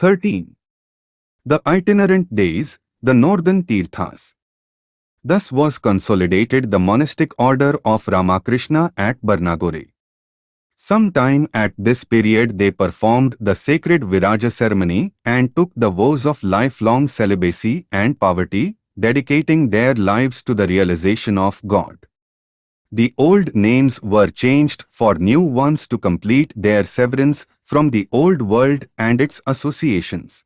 13. The itinerant days, the northern Tirthas. Thus was consolidated the monastic order of Ramakrishna at Barnagore. Sometime at this period they performed the sacred Viraja ceremony and took the vows of lifelong celibacy and poverty, dedicating their lives to the realization of God. The old names were changed for new ones to complete their severance from the old world and its associations.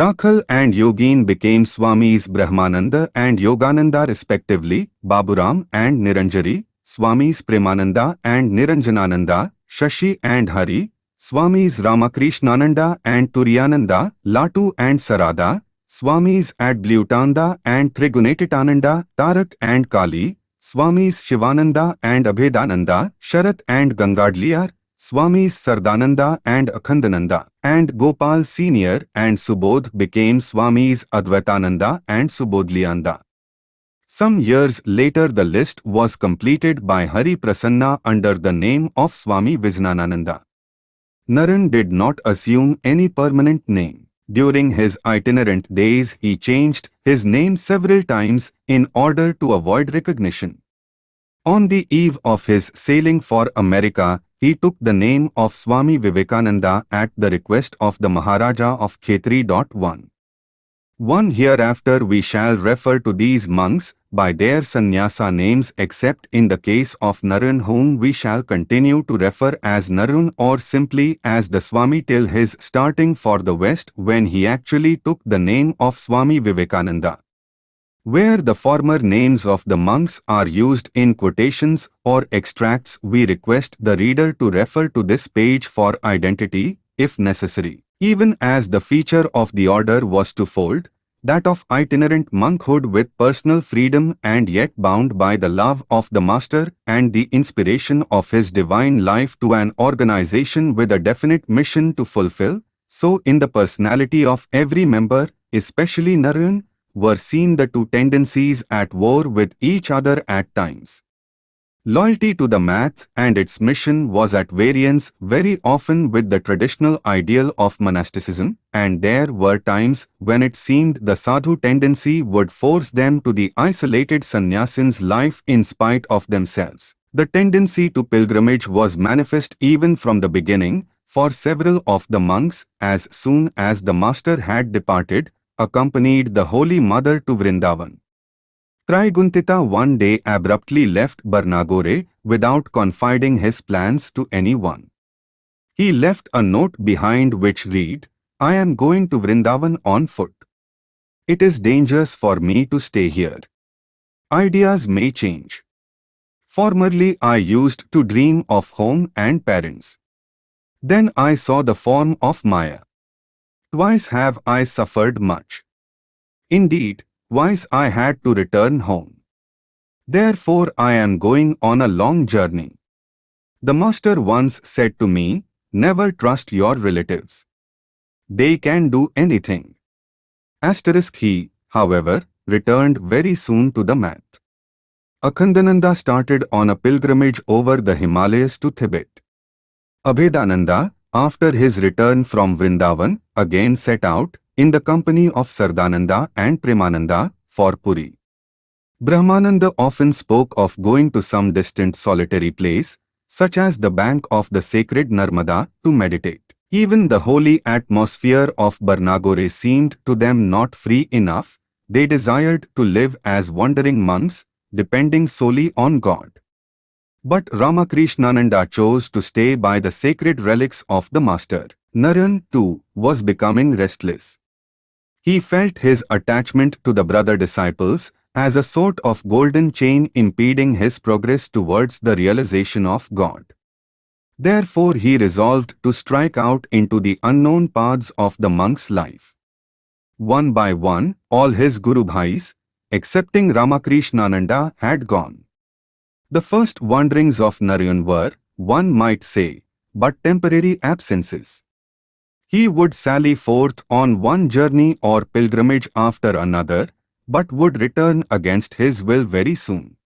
Rakhal and Yogin became Swamis Brahmananda and Yogananda respectively, Baburam and Niranjari, Swamis Premananda and Niranjanananda, Shashi and Hari, Swamis Ramakrishnananda and Turiyananda, Latu and Sarada, Swamis Adblyutanda and Trigunatitananda, Tarak and Kali, Swamis Shivananda and Abhedananda, Sharat and Gangadliar, Swamis Sardananda and Akhandananda, and Gopal Senior and Subodh became Swamis Advaitananda and Subodhlianda. Some years later the list was completed by Hari Prasanna under the name of Swami Vijnanananda. Naren did not assume any permanent name. During his itinerant days he changed his name several times in order to avoid recognition. On the eve of his sailing for America, he took the name of Swami Vivekananda at the request of the Maharaja of Khetri. 1. One hereafter we shall refer to these monks by their sannyasa names except in the case of Naren whom we shall continue to refer as Naren or simply as the Swami till his starting for the west when he actually took the name of Swami Vivekananda. Where the former names of the monks are used in quotations or extracts we request the reader to refer to this page for identity, if necessary. Even as the feature of the order was to fold, that of itinerant monkhood with personal freedom and yet bound by the love of the master and the inspiration of his divine life to an organization with a definite mission to fulfill, so in the personality of every member, especially Narayan, were seen the two tendencies at war with each other at times. Loyalty to the math and its mission was at variance very often with the traditional ideal of monasticism, and there were times when it seemed the sadhu tendency would force them to the isolated sannyasin's life in spite of themselves. The tendency to pilgrimage was manifest even from the beginning, for several of the monks, as soon as the master had departed, accompanied the Holy Mother to Vrindavan. Trigunatita one day abruptly left Barnagore without confiding his plans to anyone. He left a note behind which read, I am going to Vrindavan on foot. It is dangerous for me to stay here. Ideas may change. Formerly I used to dream of home and parents. Then I saw the form of Maya. Twice have I suffered much. Indeed, twice I had to return home. Therefore I am going on a long journey. The master once said to me, never trust your relatives. They can do anything. Asterisk he, however, returned very soon to the math. Akhandananda started on a pilgrimage over the Himalayas to Tibet. Abhedananda, after his return from Vrindavan, again set out, in the company of Sardananda and Premananda, for Puri. Brahmananda often spoke of going to some distant solitary place, such as the bank of the sacred Narmada, to meditate. Even the holy atmosphere of Barnagore seemed to them not free enough, they desired to live as wandering monks, depending solely on God. But Ramakrishnananda chose to stay by the sacred relics of the Master. Naren, too, was becoming restless. He felt his attachment to the brother disciples as a sort of golden chain impeding his progress towards the realization of God. Therefore he resolved to strike out into the unknown paths of the monk's life. One by one, all his Guru Bhais, excepting Ramakrishnananda, had gone. The first wanderings of Narayan were, one might say, but temporary absences. He would sally forth on one journey or pilgrimage after another, but would return against his will very soon.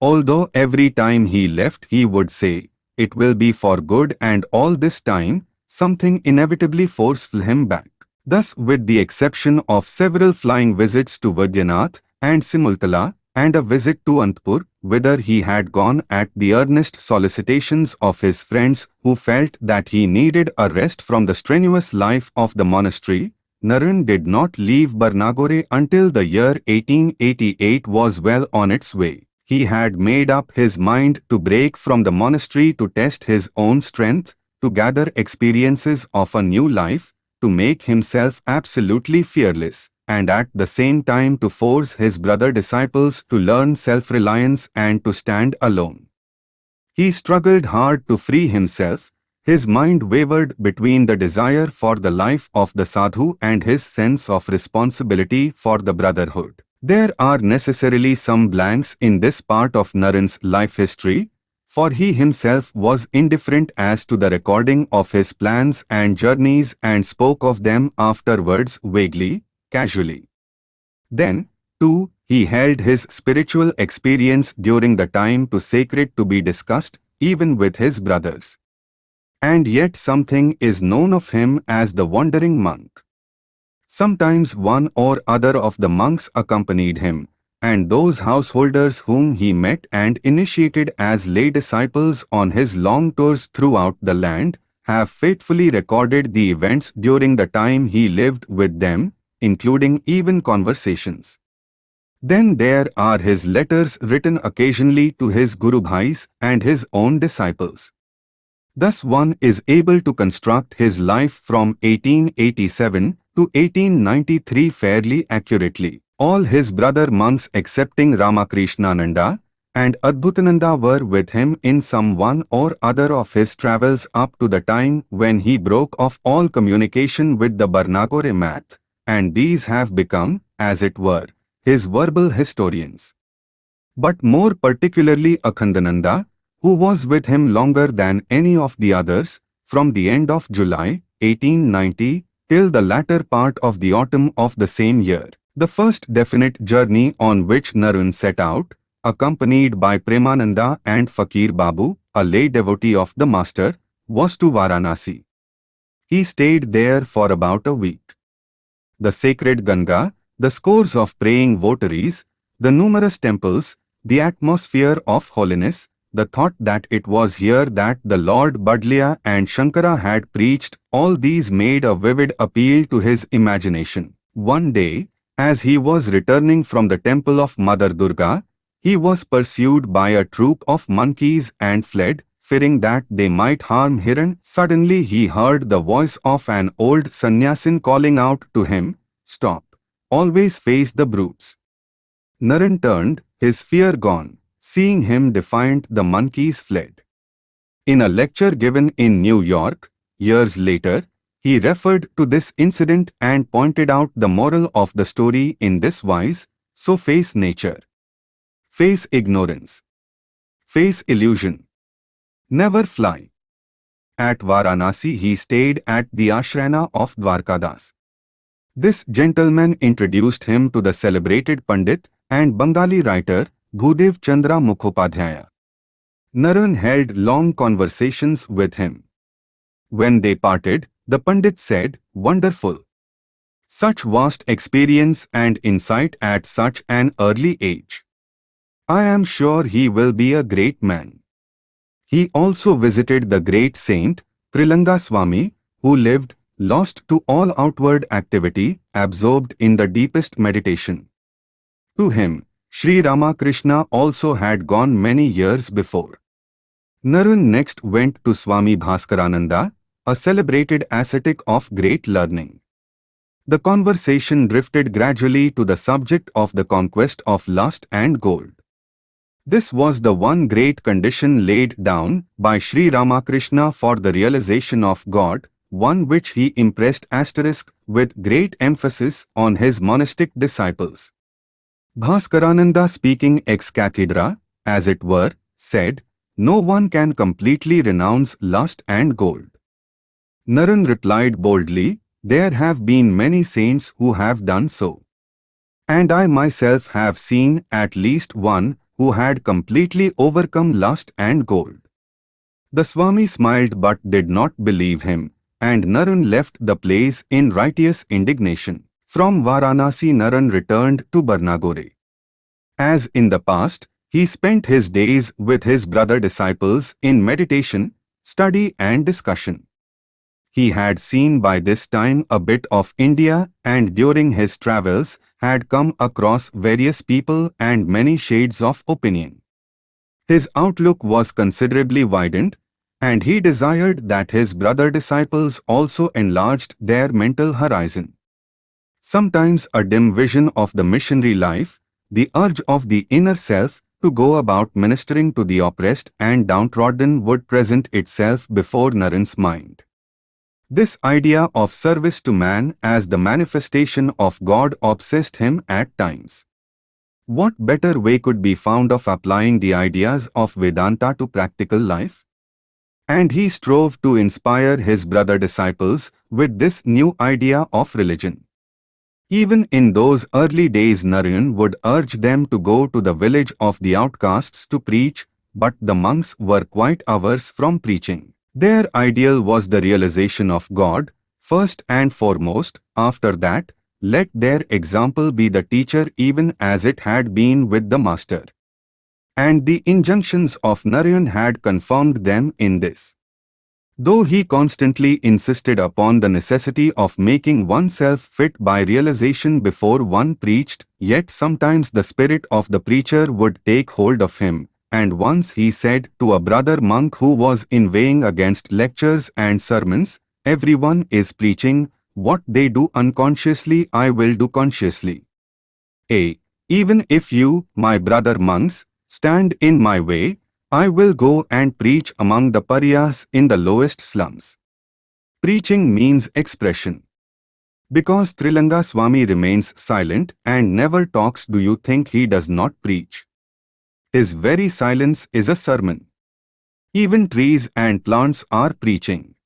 Although every time he left he would say, it will be for good and all this time, something inevitably forced him back. Thus, with the exception of several flying visits to Vaidyanath and Simultala, and a visit to Antpur, whither he had gone at the earnest solicitations of his friends who felt that he needed a rest from the strenuous life of the monastery, Naren did not leave Barnagore until the year 1888 was well on its way. He had made up his mind to break from the monastery to test his own strength, to gather experiences of a new life, to make himself absolutely fearless, and at the same time to force his brother disciples to learn self-reliance and to stand alone. He struggled hard to free himself, his mind wavered between the desire for the life of the sadhu and his sense of responsibility for the brotherhood. There are necessarily some blanks in this part of Naren's life history, for he himself was indifferent as to the recording of his plans and journeys and spoke of them afterwards vaguely, casually. Then, too, he held his spiritual experience during the time too sacred to be discussed, even with his brothers. And yet something is known of him as the wandering monk. Sometimes one or other of the monks accompanied him, and those householders whom he met and initiated as lay disciples on his long tours throughout the land have faithfully recorded the events during the time he lived with them, including even conversations. Then there are his letters written occasionally to his Guru Bhais and his own disciples. Thus one is able to construct his life from 1887 to 1893 fairly accurately. All his brother monks excepting Ramakrishnananda and Adbhutananda were with him in some one or other of his travels up to the time when he broke off all communication with the Barnagore math, and these have become, as it were, his verbal historians. But more particularly Akhandananda, who was with him longer than any of the others, from the end of July 1890 till the latter part of the autumn of the same year. The first definite journey on which Naren set out, accompanied by Premananda and Fakir Babu, a lay devotee of the Master, was to Varanasi. He stayed there for about a week. The sacred Ganga, the scores of praying votaries, the numerous temples, the atmosphere of holiness, the thought that it was here that the Lord Budleya and Shankara had preached, all these made a vivid appeal to his imagination. One day, as he was returning from the temple of Mother Durga, he was pursued by a troop of monkeys and fled, fearing that they might harm Hiran. Suddenly he heard the voice of an old sannyasin calling out to him, Stop! Always face the brutes. Naren turned, his fear gone. Seeing him defiant, the monkeys fled. In a lecture given in New York, years later, he referred to this incident and pointed out the moral of the story in this wise, so face nature. Face ignorance. Face illusion. Never fly. At Varanasi he stayed at the ashrana of Dwarkadas. This gentleman introduced him to the celebrated Pandit and Bengali writer Bhudev Chandra Mukhopadhyaya. Naren held long conversations with him. When they parted, the Pandit said, Wonderful. Such vast experience and insight at such an early age. I am sure he will be a great man. He also visited the great saint, Trilanga Swami, who lived, lost to all outward activity, absorbed in the deepest meditation. To him, Sri Ramakrishna also had gone many years before. Naren next went to Swami Bhaskarananda, a celebrated ascetic of great learning. The conversation drifted gradually to the subject of the conquest of lust and gold. This was the one great condition laid down by Sri Ramakrishna for the realization of God, one which he impressed asterisk with great emphasis on his monastic disciples. Bhaskarananda speaking ex cathedra, as it were, said, No one can completely renounce lust and gold. Naren replied boldly, There have been many saints who have done so. And I myself have seen at least one who had completely overcome lust and gold. The Swami smiled but did not believe him, and Naren left the place in righteous indignation. From Varanasi Naren returned to Barnagore. As in the past, he spent his days with his brother disciples in meditation, study and discussion. He had seen by this time a bit of India and during his travels had come across various people and many shades of opinion. His outlook was considerably widened and he desired that his brother disciples also enlarged their mental horizon. Sometimes a dim vision of the missionary life, the urge of the inner self to go about ministering to the oppressed and downtrodden would present itself before Naren's mind. This idea of service to man as the manifestation of God obsessed him at times. What better way could be found of applying the ideas of Vedanta to practical life? And he strove to inspire his brother disciples with this new idea of religion. Even in those early days Narayan would urge them to go to the village of the outcasts to preach, but the monks were quite averse from preaching. Their ideal was the realization of God, first and foremost, after that, let their example be the teacher even as it had been with the master. And the injunctions of Narayan had confirmed them in this. Though he constantly insisted upon the necessity of making oneself fit by realization before one preached, yet sometimes the spirit of the preacher would take hold of him, and once he said to a brother monk who was inveighing against lectures and sermons, Everyone is preaching, what they do unconsciously I will do consciously. A. Even if you, my brother monks, stand in my way, I will go and preach among the pariahs in the lowest slums. Preaching means expression. Because Trilanga Swami remains silent and never talks do you think he does not preach? His very silence is a sermon. Even trees and plants are preaching.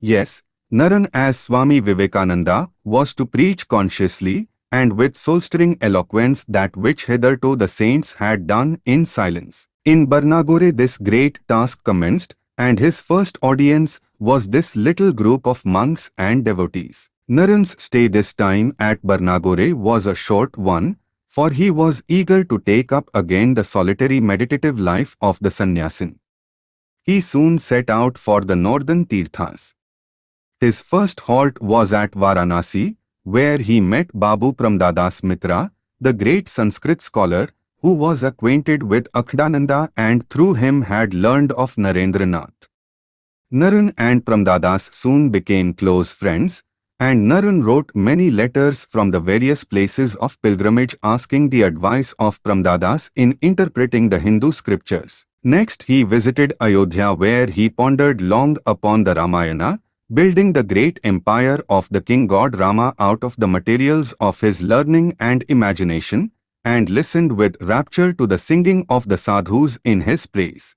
Yes, Naren as Swami Vivekananda was to preach consciously and with soul-stirring eloquence that which hitherto the saints had done in silence. In Barnagore this great task commenced, and his first audience was this little group of monks and devotees. Naren's stay this time at Barnagore was a short one, for he was eager to take up again the solitary meditative life of the sannyasin. He soon set out for the northern tirthas. His first halt was at Varanasi, where he met Babu Pramdadas Mitra, the great Sanskrit scholar who was acquainted with Akhandananda and through him had learned of Narendranath. Naren and Pramdadas soon became close friends, and Naren wrote many letters from the various places of pilgrimage asking the advice of Pramdadas in interpreting the Hindu scriptures. Next he visited Ayodhya where he pondered long upon the Ramayana, building the great empire of the king god Rama out of the materials of his learning and imagination, and listened with rapture to the singing of the sadhus in his praise.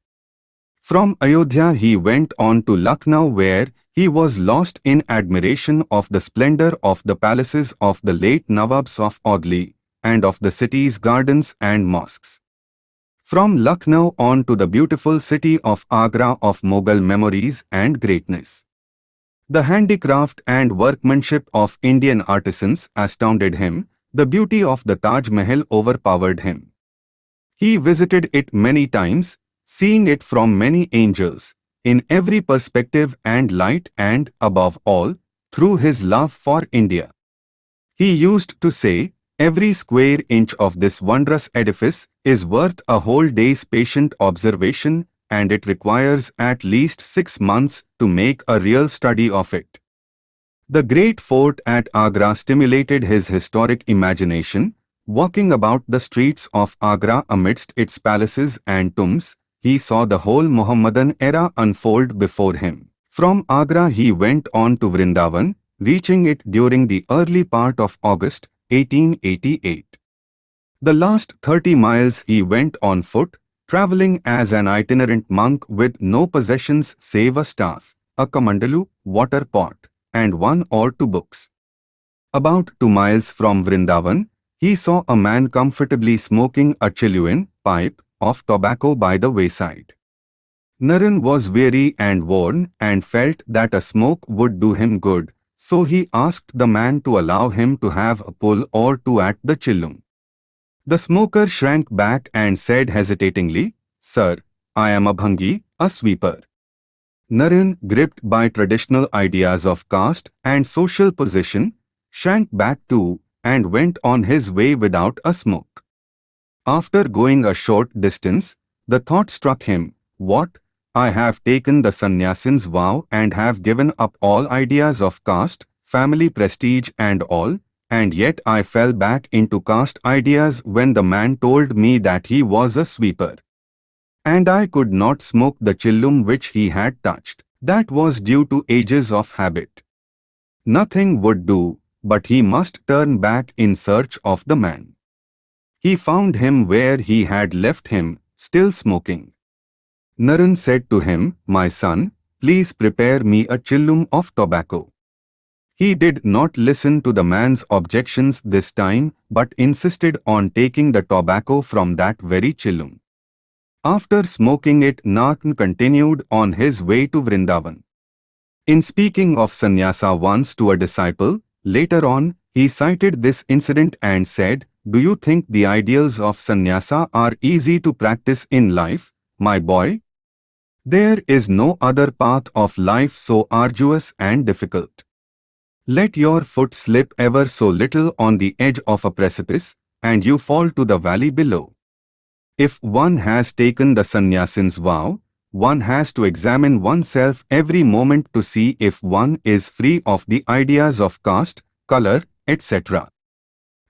From Ayodhya he went on to Lucknow where he was lost in admiration of the splendor of the palaces of the late Nawabs of Audley and of the city's gardens and mosques. From Lucknow on to the beautiful city of Agra of Mughal memories and greatness. The handicraft and workmanship of Indian artisans astounded him, the beauty of the Taj Mahal overpowered him. He visited it many times, seeing it from many angles, in every perspective and light and, above all, through his love for India. He used to say, every square inch of this wondrous edifice is worth a whole day's patient observation and it requires at least six months to make a real study of it. The great fort at Agra stimulated his historic imagination. Walking about the streets of Agra amidst its palaces and tombs, he saw the whole Mohammedan era unfold before him. From Agra he went on to Vrindavan, reaching it during the early part of August 1888. The last 30 miles he went on foot, travelling as an itinerant monk with no possessions save a staff, a kamandalu, water pot, and one or two books. About two miles from Vrindavan, he saw a man comfortably smoking a genuine pipe of tobacco by the wayside. Naren was weary and worn and felt that a smoke would do him good, so he asked the man to allow him to have a pull or two at the chillum. The smoker shrank back and said hesitatingly, Sir, I am a bhangi, a sweeper. Naren, gripped by traditional ideas of caste and social position, shrank back too and went on his way without a smoke. After going a short distance, the thought struck him, What, I have taken the sannyasin's vow and have given up all ideas of caste, family prestige and all, and yet I fell back into caste ideas when the man told me that he was a sweeper. And I could not smoke the chillum which he had touched. That was due to ages of habit. Nothing would do, but he must turn back in search of the man. He found him where he had left him, still smoking. Naren said to him, My son, please prepare me a chillum of tobacco. He did not listen to the man's objections this time but insisted on taking the tobacco from that very chillum. After smoking it Naren continued on his way to Vrindavan. In speaking of sannyasa once to a disciple, later on, he cited this incident and said, Do you think the ideals of sannyasa are easy to practice in life, my boy? There is no other path of life so arduous and difficult. Let your foot slip ever so little on the edge of a precipice, and you fall to the valley below. If one has taken the sannyasin's vow, one has to examine oneself every moment to see if one is free of the ideas of caste, color, etc.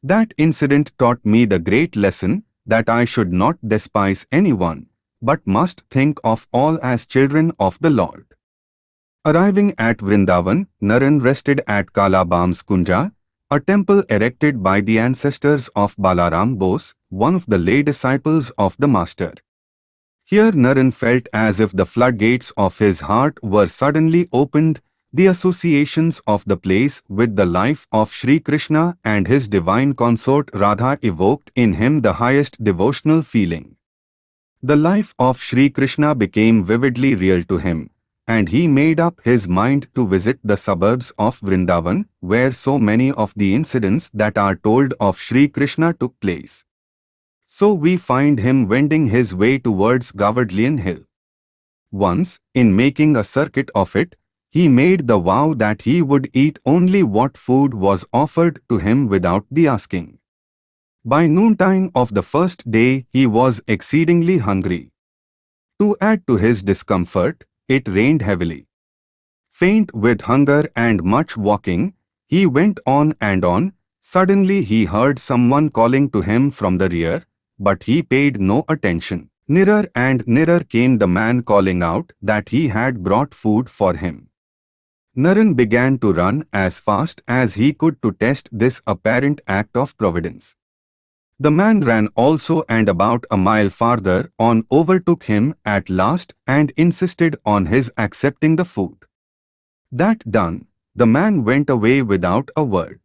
That incident taught me the great lesson that I should not despise anyone, but must think of all as children of the Lord. Arriving at Vrindavan, Naren rested at Kalabam's Kunja, a temple erected by the ancestors of Balaram Bose, one of the lay disciples of the Master. Here Naren felt as if the floodgates of his heart were suddenly opened, the associations of the place with the life of Sri Krishna and his divine consort Radha evoked in him the highest devotional feeling. The life of Sri Krishna became vividly real to him, and he made up his mind to visit the suburbs of Vrindavan, where so many of the incidents that are told of Sri Krishna took place. So we find him wending his way towards Govardhan Hill. Once, in making a circuit of it, he made the vow that he would eat only what food was offered to him without the asking. By noontime of the first day he was exceedingly hungry. To add to his discomfort, it rained heavily. Faint with hunger and much walking, he went on and on. Suddenly he heard someone calling to him from the rear, but he paid no attention. Nearer and nearer came the man calling out that he had brought food for him. Naren began to run as fast as he could to test this apparent act of providence. The man ran also and about a mile farther on overtook him at last and insisted on his accepting the food. That done, the man went away without a word.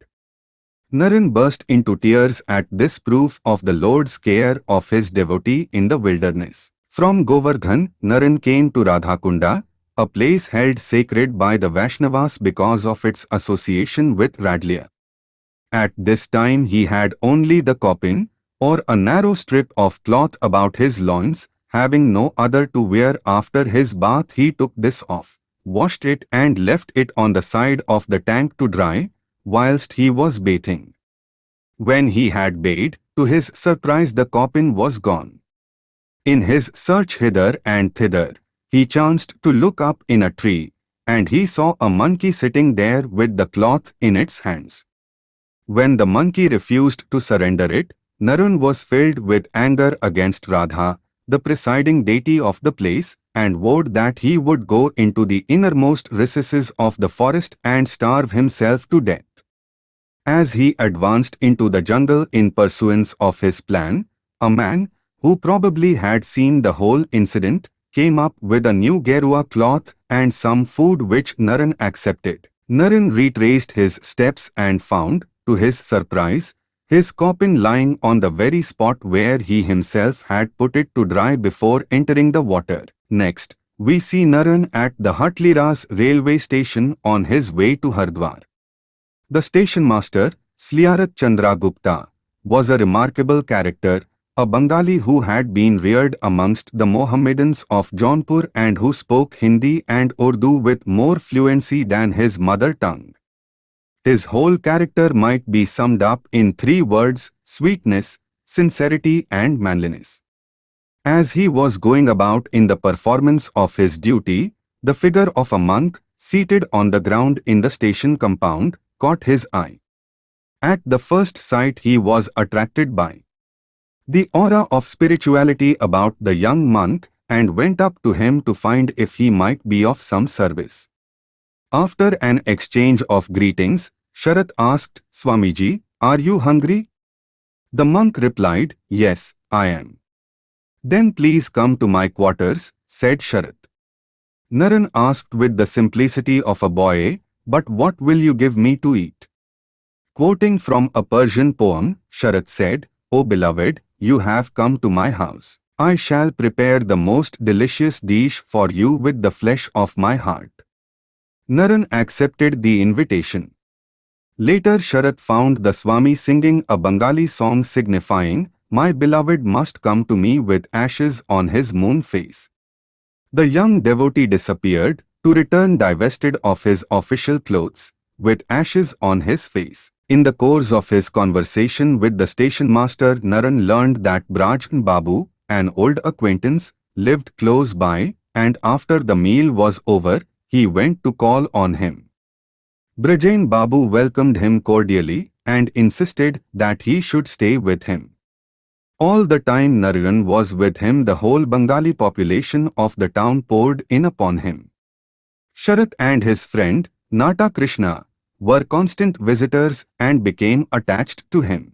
Naren burst into tears at this proof of the Lord's care of his devotee in the wilderness. From Govardhan, Naren came to Radhakunda, a place held sacred by the Vaishnavas because of its association with Radlia. At this time he had only the kopin, or a narrow strip of cloth about his loins, having no other to wear after his bath he took this off, washed it and left it on the side of the tank to dry, whilst he was bathing. When he had bathed, to his surprise the kopin was gone. In his search hither and thither, he chanced to look up in a tree, and he saw a monkey sitting there with the cloth in its hands. When the monkey refused to surrender it, Naren was filled with anger against Radha, the presiding deity of the place, and vowed that he would go into the innermost recesses of the forest and starve himself to death. As he advanced into the jungle in pursuance of his plan, a man, who probably had seen the whole incident, came up with a new Gerua cloth and some food which Naren accepted. Naren retraced his steps and found, to his surprise, his kopin lying on the very spot where he himself had put it to dry before entering the water. Next, we see Naren at the Hatliras railway station on his way to Hardwar. The station master, Sliarat Chandra Gupta, was a remarkable character, a Bengali who had been reared amongst the Mohammedans of Jaunpur and who spoke Hindi and Urdu with more fluency than his mother tongue. His whole character might be summed up in three words, sweetness, sincerity and manliness. As he was going about in the performance of his duty, the figure of a monk, seated on the ground in the station compound, caught his eye. At the first sight he was attracted by the aura of spirituality about the young monk and went up to him to find if he might be of some service. After an exchange of greetings, Sharat asked, Swamiji, are you hungry? The monk replied, Yes, I am. Then please come to my quarters, said Sharat. Naren asked with the simplicity of a boy, But what will you give me to eat? Quoting from a Persian poem, Sharat said, O beloved, you have come to my house. I shall prepare the most delicious dish for you with the flesh of my heart. Naren accepted the invitation. Later Sharat found the Swami singing a Bengali song signifying, my beloved must come to me with ashes on his moon face. The young devotee disappeared, to return divested of his official clothes, with ashes on his face. In the course of his conversation with the station master, Naren learned that Brajan Babu, an old acquaintance, lived close by, and after the meal was over, he went to call on him. Brajan Babu welcomed him cordially and insisted that he should stay with him. All the time Narayan was with him the whole Bengali population of the town poured in upon him. Sharat and his friend, Nata Krishna, were constant visitors and became attached to him.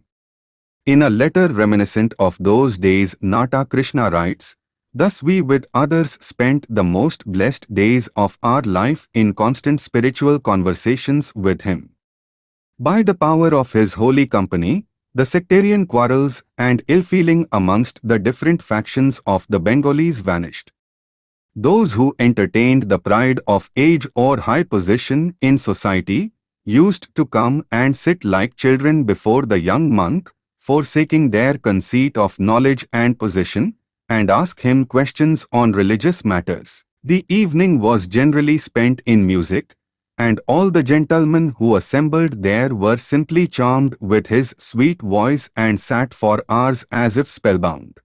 In a letter reminiscent of those days Nata Krishna writes, Thus we with others spent the most blessed days of our life in constant spiritual conversations with him. By the power of his holy company, the sectarian quarrels and ill-feeling amongst the different factions of the Bengalis vanished. Those who entertained the pride of age or high position in society used to come and sit like children before the young monk, forsaking their conceit of knowledge and position, and ask him questions on religious matters. The evening was generally spent in music, and all the gentlemen who assembled there were simply charmed with his sweet voice and sat for hours as if spellbound.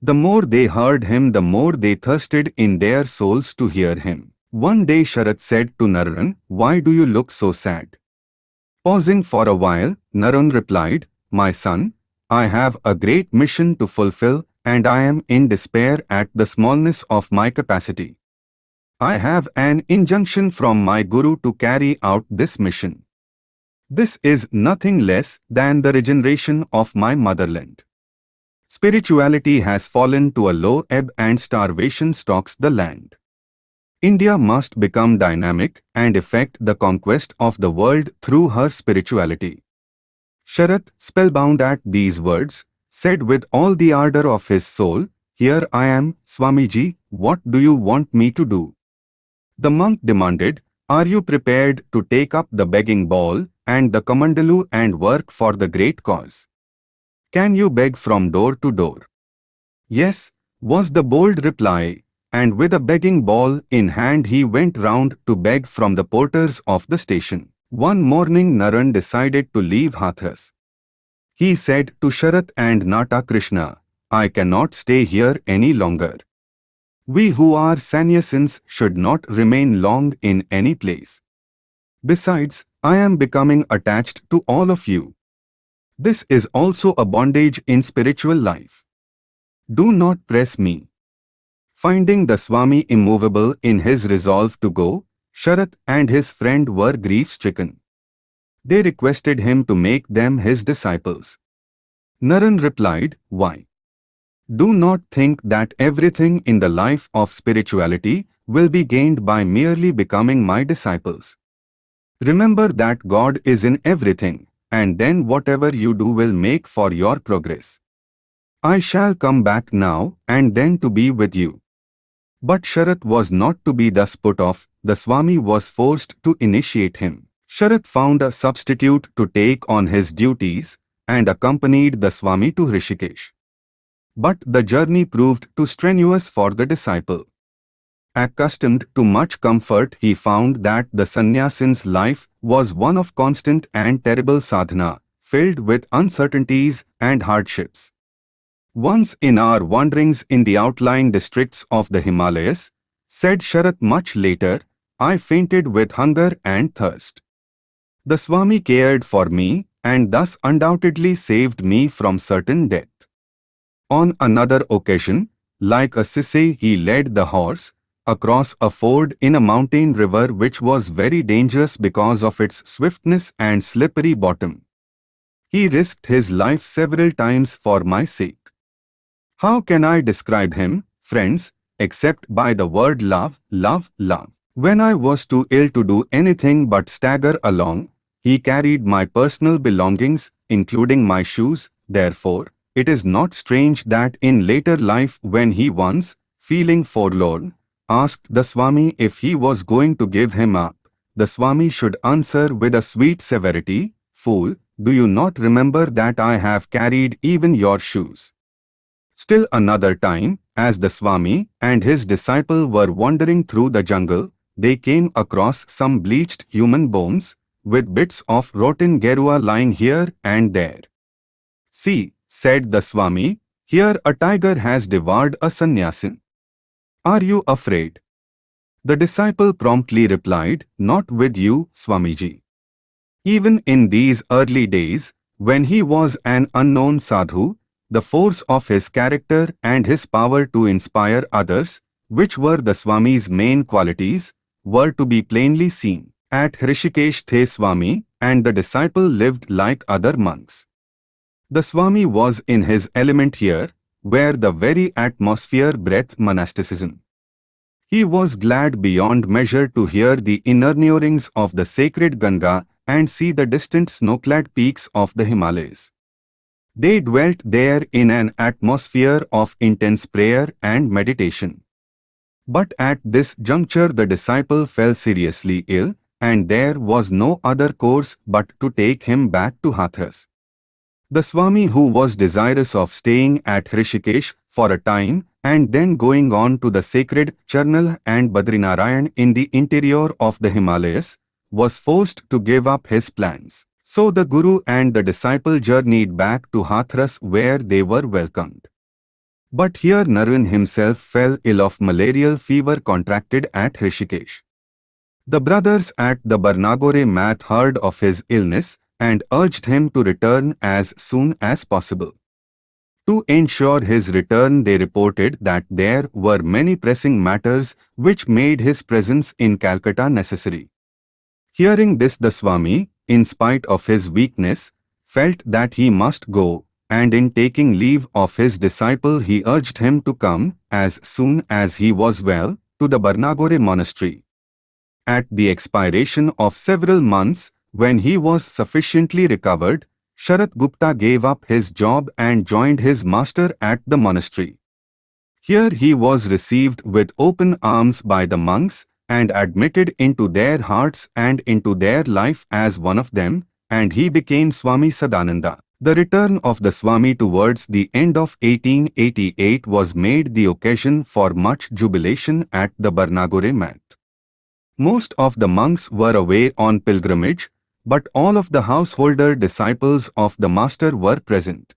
The more they heard him, the more they thirsted in their souls to hear him. One day Sharat said to Naren, Why do you look so sad? Pausing for a while, Naren replied, My son, I have a great mission to fulfill and I am in despair at the smallness of my capacity. I have an injunction from my Guru to carry out this mission. This is nothing less than the regeneration of my motherland. Spirituality has fallen to a low ebb and starvation stalks the land. India must become dynamic and effect the conquest of the world through her spirituality. Sharat, spellbound at these words, said with all the ardor of his soul, Here I am, Swamiji, what do you want me to do? The monk demanded, Are you prepared to take up the begging bowl and the kamandalu and work for the great cause? Can you beg from door to door? Yes, was the bold reply, and with a begging bowl in hand he went round to beg from the porters of the station. One morning Naren decided to leave Hathras. He said to Sharat and Nata Krishna, I cannot stay here any longer. We who are sannyasins should not remain long in any place. Besides, I am becoming attached to all of you. This is also a bondage in spiritual life. Do not press me. Finding the Swami immovable in his resolve to go, Sharat and his friend were grief-stricken. They requested him to make them his disciples. Naren replied, Why? Do not think that everything in the life of spirituality will be gained by merely becoming my disciples. Remember that God is in everything, and then whatever you do will make for your progress. I shall come back now and then to be with you. But Sharat was not to be thus put off, the Swami was forced to initiate him. Sharat found a substitute to take on his duties and accompanied the Swami to Rishikesh. But the journey proved too strenuous for the disciple. Accustomed to much comfort, he found that the sannyasin's life was one of constant and terrible sadhana, filled with uncertainties and hardships. Once in our wanderings in the outlying districts of the Himalayas, said Sharat much later, I fainted with hunger and thirst. The Swami cared for me and thus undoubtedly saved me from certain death. On another occasion, like a sisse he led the horse, across a ford in a mountain river which was very dangerous because of its swiftness and slippery bottom. He risked his life several times for my sake. How can I describe him, friends, except by the word love, love, love? When I was too ill to do anything but stagger along, he carried my personal belongings, including my shoes, therefore, it is not strange that in later life when he once, feeling forlorn, asked the Swami if he was going to give him up. The Swami should answer with a sweet severity, Fool, do you not remember that I have carried even your shoes? Still another time, as the Swami and his disciple were wandering through the jungle, they came across some bleached human bones, with bits of rotten gerua lying here and there. See, said the Swami, here a tiger has devoured a sannyasin. Are you afraid? The disciple promptly replied, Not with you, Swamiji. Even in these early days, when he was an unknown sadhu, the force of his character and his power to inspire others, which were the Swami's main qualities, were to be plainly seen. At Hrishikesh The Swami and the disciple lived like other monks. The Swami was in his element here, where the very atmosphere breathed monasticism. He was glad beyond measure to hear the inner murmurings of the sacred Ganga and see the distant snow-clad peaks of the Himalayas. They dwelt there in an atmosphere of intense prayer and meditation. But at this juncture the disciple fell seriously ill, and there was no other course but to take him back to Hathras. The Swami who was desirous of staying at Hrishikesh for a time and then going on to the sacred Charnal and Badrinarayan in the interior of the Himalayas, was forced to give up his plans. So the Guru and the disciple journeyed back to Hathras where they were welcomed. But here Naren himself fell ill of malarial fever contracted at Hrishikesh. The brothers at the Barnagore Math heard of his illness and urged him to return as soon as possible. To ensure his return they reported that there were many pressing matters which made his presence in Calcutta necessary. Hearing this the Swami, in spite of his weakness, felt that he must go, and in taking leave of his disciple he urged him to come, as soon as he was well, to the Barnagore monastery. At the expiration of several months, when he was sufficiently recovered, Sharat Gupta gave up his job and joined his master at the monastery. Here he was received with open arms by the monks and admitted into their hearts and into their life as one of them, and he became Swami Sadananda. The return of the Swami towards the end of 1888 was made the occasion for much jubilation at the Barnagore Math. Most of the monks were away on pilgrimage, but all of the householder disciples of the Master were present.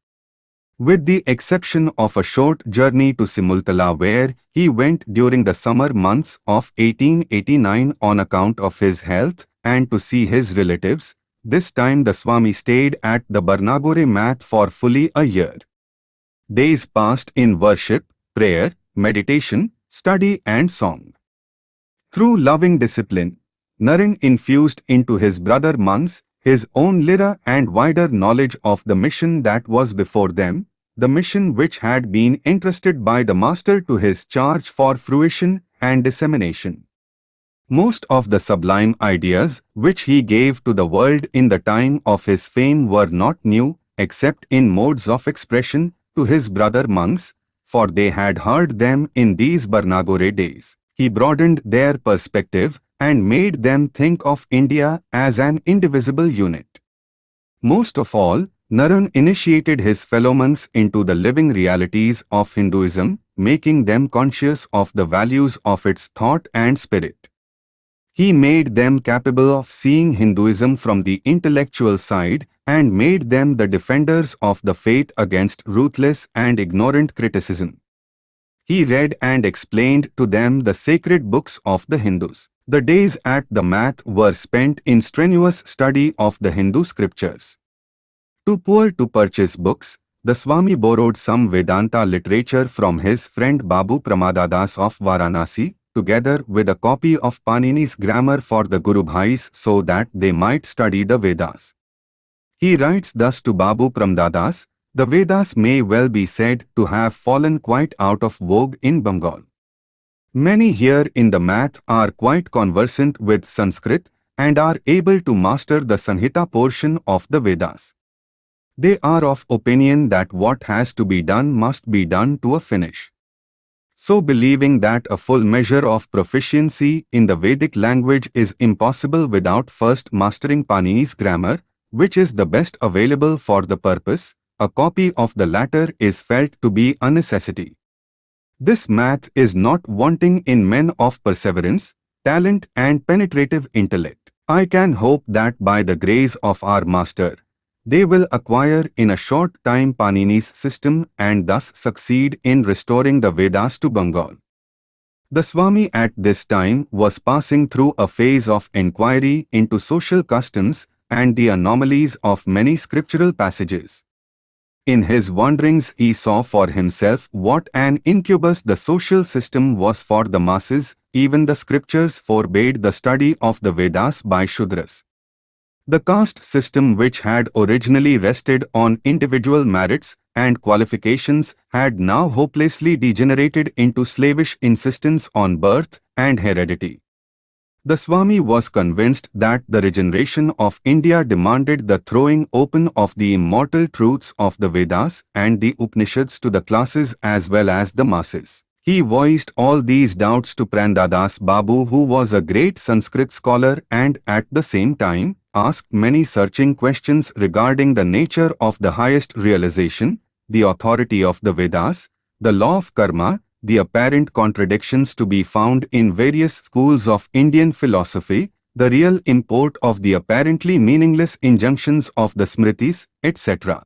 With the exception of a short journey to Simultala where he went during the summer months of 1889 on account of his health and to see his relatives, this time the Swami stayed at the Barnagore Math for fully a year. Days passed in worship, prayer, meditation, study and song. Through loving discipline, Naren infused into his brother monks his own lira and wider knowledge of the mission that was before them, the mission which had been entrusted by the Master to his charge for fruition and dissemination. Most of the sublime ideas which he gave to the world in the time of his fame were not new, except in modes of expression, to his brother monks, for they had heard them in these Barnagore days. He broadened their perspective and made them think of India as an indivisible unit. Most of all, Naren initiated his fellow monks into the living realities of Hinduism, making them conscious of the values of its thought and spirit. He made them capable of seeing Hinduism from the intellectual side and made them the defenders of the faith against ruthless and ignorant criticism. He read and explained to them the sacred books of the Hindus. The days at the math were spent in strenuous study of the Hindu scriptures. Too poor to purchase books, the Swami borrowed some Vedanta literature from his friend Babu Pramadadas of Varanasi, together with a copy of Panini's grammar for the Guru Bhais so that they might study the Vedas. He writes thus to Babu Pramadadas, the Vedas may well be said to have fallen quite out of vogue in Bengal. Many here in the math are quite conversant with Sanskrit and are able to master the Sanhita portion of the Vedas. They are of opinion that what has to be done must be done to a finish. So believing that a full measure of proficiency in the Vedic language is impossible without first mastering Panini's grammar, which is the best available for the purpose, a copy of the latter is felt to be a necessity. This math is not wanting in men of perseverance, talent and penetrative intellect. I can hope that by the grace of our Master, they will acquire in a short time Panini's system and thus succeed in restoring the Vedas to Bengal. The Swami at this time was passing through a phase of inquiry into social customs and the anomalies of many scriptural passages. In his wanderings he saw for himself what an incubus the social system was for the masses, even the scriptures forbade the study of the Vedas by Shudras. The caste system which had originally rested on individual merits and qualifications had now hopelessly degenerated into slavish insistence on birth and heredity. The Swami was convinced that the regeneration of India demanded the throwing open of the immortal truths of the Vedas and the Upanishads to the classes as well as the masses. He voiced all these doubts to Pramadadas Babu who was a great Sanskrit scholar and at the same time asked many searching questions regarding the nature of the highest realization, the authority of the Vedas, the law of karma, the apparent contradictions to be found in various schools of Indian philosophy, the real import of the apparently meaningless injunctions of the Smritis, etc.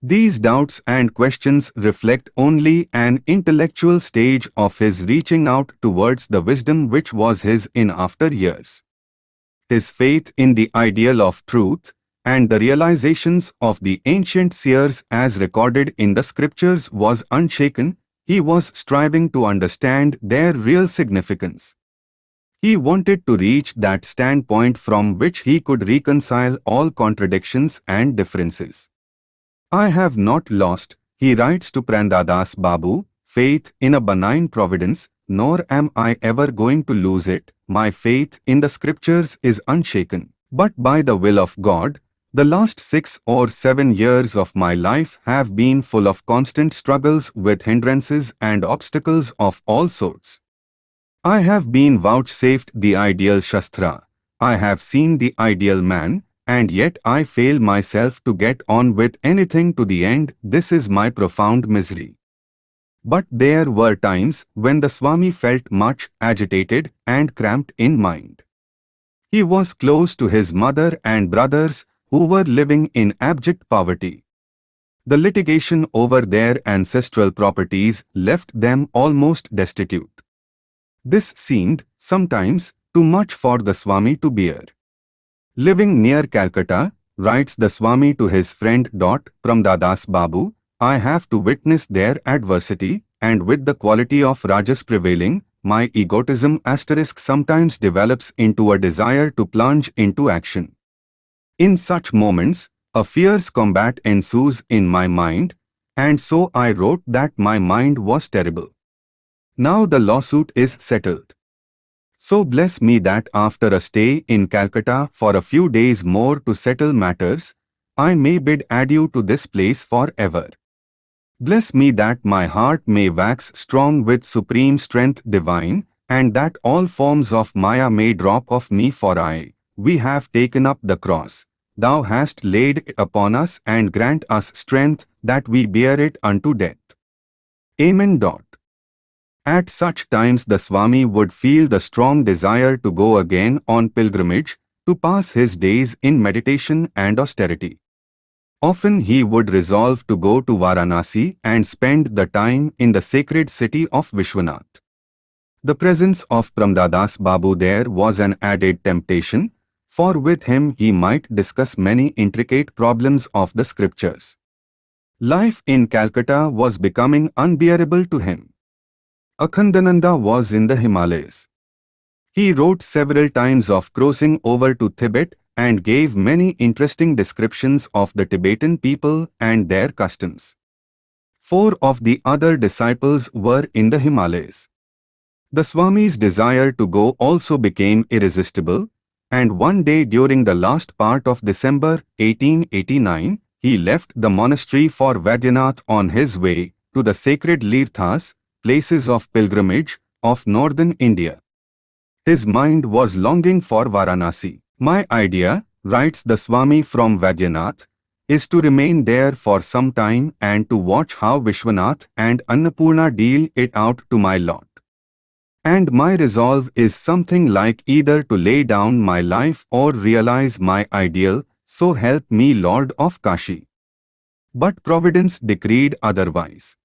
These doubts and questions reflect only an intellectual stage of his reaching out towards the wisdom which was his in after years. His faith in the ideal of truth and the realizations of the ancient seers as recorded in the scriptures was unshaken, he was striving to understand their real significance. He wanted to reach that standpoint from which he could reconcile all contradictions and differences. I have not lost, he writes to Pramadadas Babu, faith in a benign providence, nor am I ever going to lose it. My faith in the scriptures is unshaken. But by the will of God, the last six or seven years of my life have been full of constant struggles with hindrances and obstacles of all sorts. I have been vouchsafed the ideal Shastra. I have seen the ideal man, and yet I fail myself to get on with anything to the end, this is my profound misery. But there were times when the Swami felt much agitated and cramped in mind. He was close to his mother and brothers who were living in abject poverty. The litigation over their ancestral properties left them almost destitute. This seemed, sometimes, too much for the Swami to bear. Living near Calcutta, writes the Swami to his friend Pramdadas Babu, I have to witness their adversity, and with the quality of Rajas prevailing, my egotism asterisk sometimes develops into a desire to plunge into action. In such moments, a fierce combat ensues in my mind, and so I wrote that my mind was terrible. Now the lawsuit is settled. So bless me that after a stay in Calcutta for a few days more to settle matters, I may bid adieu to this place for ever. Bless me that my heart may wax strong with supreme strength divine, and that all forms of Maya may drop off me for I, we have taken up the cross. Thou hast laid it upon us and grant us strength that we bear it unto death. Amen. Dot. At such times the Swami would feel the strong desire to go again on pilgrimage, to pass his days in meditation and austerity. Often he would resolve to go to Varanasi and spend the time in the sacred city of Vishwanath. The presence of Pramdadas Babu there was an added temptation, for with him he might discuss many intricate problems of the scriptures. Life in Calcutta was becoming unbearable to him. Akhandananda was in the Himalayas. He wrote several times of crossing over to Tibet and gave many interesting descriptions of the Tibetan people and their customs. Four of the other disciples were in the Himalayas. The Swami's desire to go also became irresistible, and one day during the last part of December 1889, he left the monastery for Vaidyanath on his way to the sacred Tirthas, places of pilgrimage, of northern India. His mind was longing for Varanasi. My idea, writes the Swami from Vaidyanath, is to remain there for some time and to watch how Vishwanath and Annapurna deal it out to my lot. And my resolve is something like either to lay down my life or realize my ideal, so help me Lord of Kashi. But Providence decreed otherwise.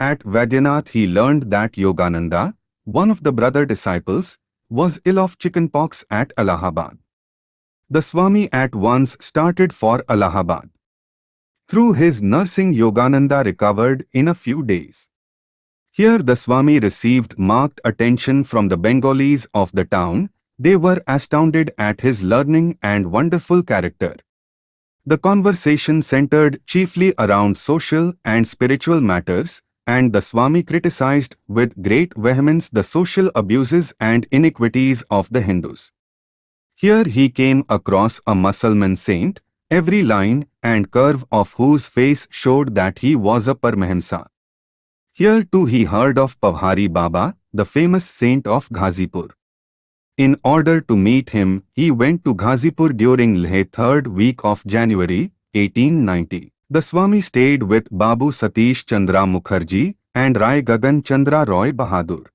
At Vaidyanath he learned that Yogananda, one of the brother disciples, was ill of chickenpox at Allahabad. The Swami at once started for Allahabad. Through his nursing Yogananda recovered in a few days. Here the Swami received marked attention from the Bengalis of the town, they were astounded at his learning and wonderful character. The conversation centered chiefly around social and spiritual matters, and the Swami criticized with great vehemence the social abuses and iniquities of the Hindus. Here he came across a Musalman saint, every line and curve of whose face showed that he was a Paramahamsa. Here too he heard of Pavhari Baba, the famous saint of Ghazipur. In order to meet him, he went to Ghazipur during the third week of January, 1890. The Swami stayed with Babu Satish Chandra Mukherjee and Rai Gagan Chandra Roy Bahadur.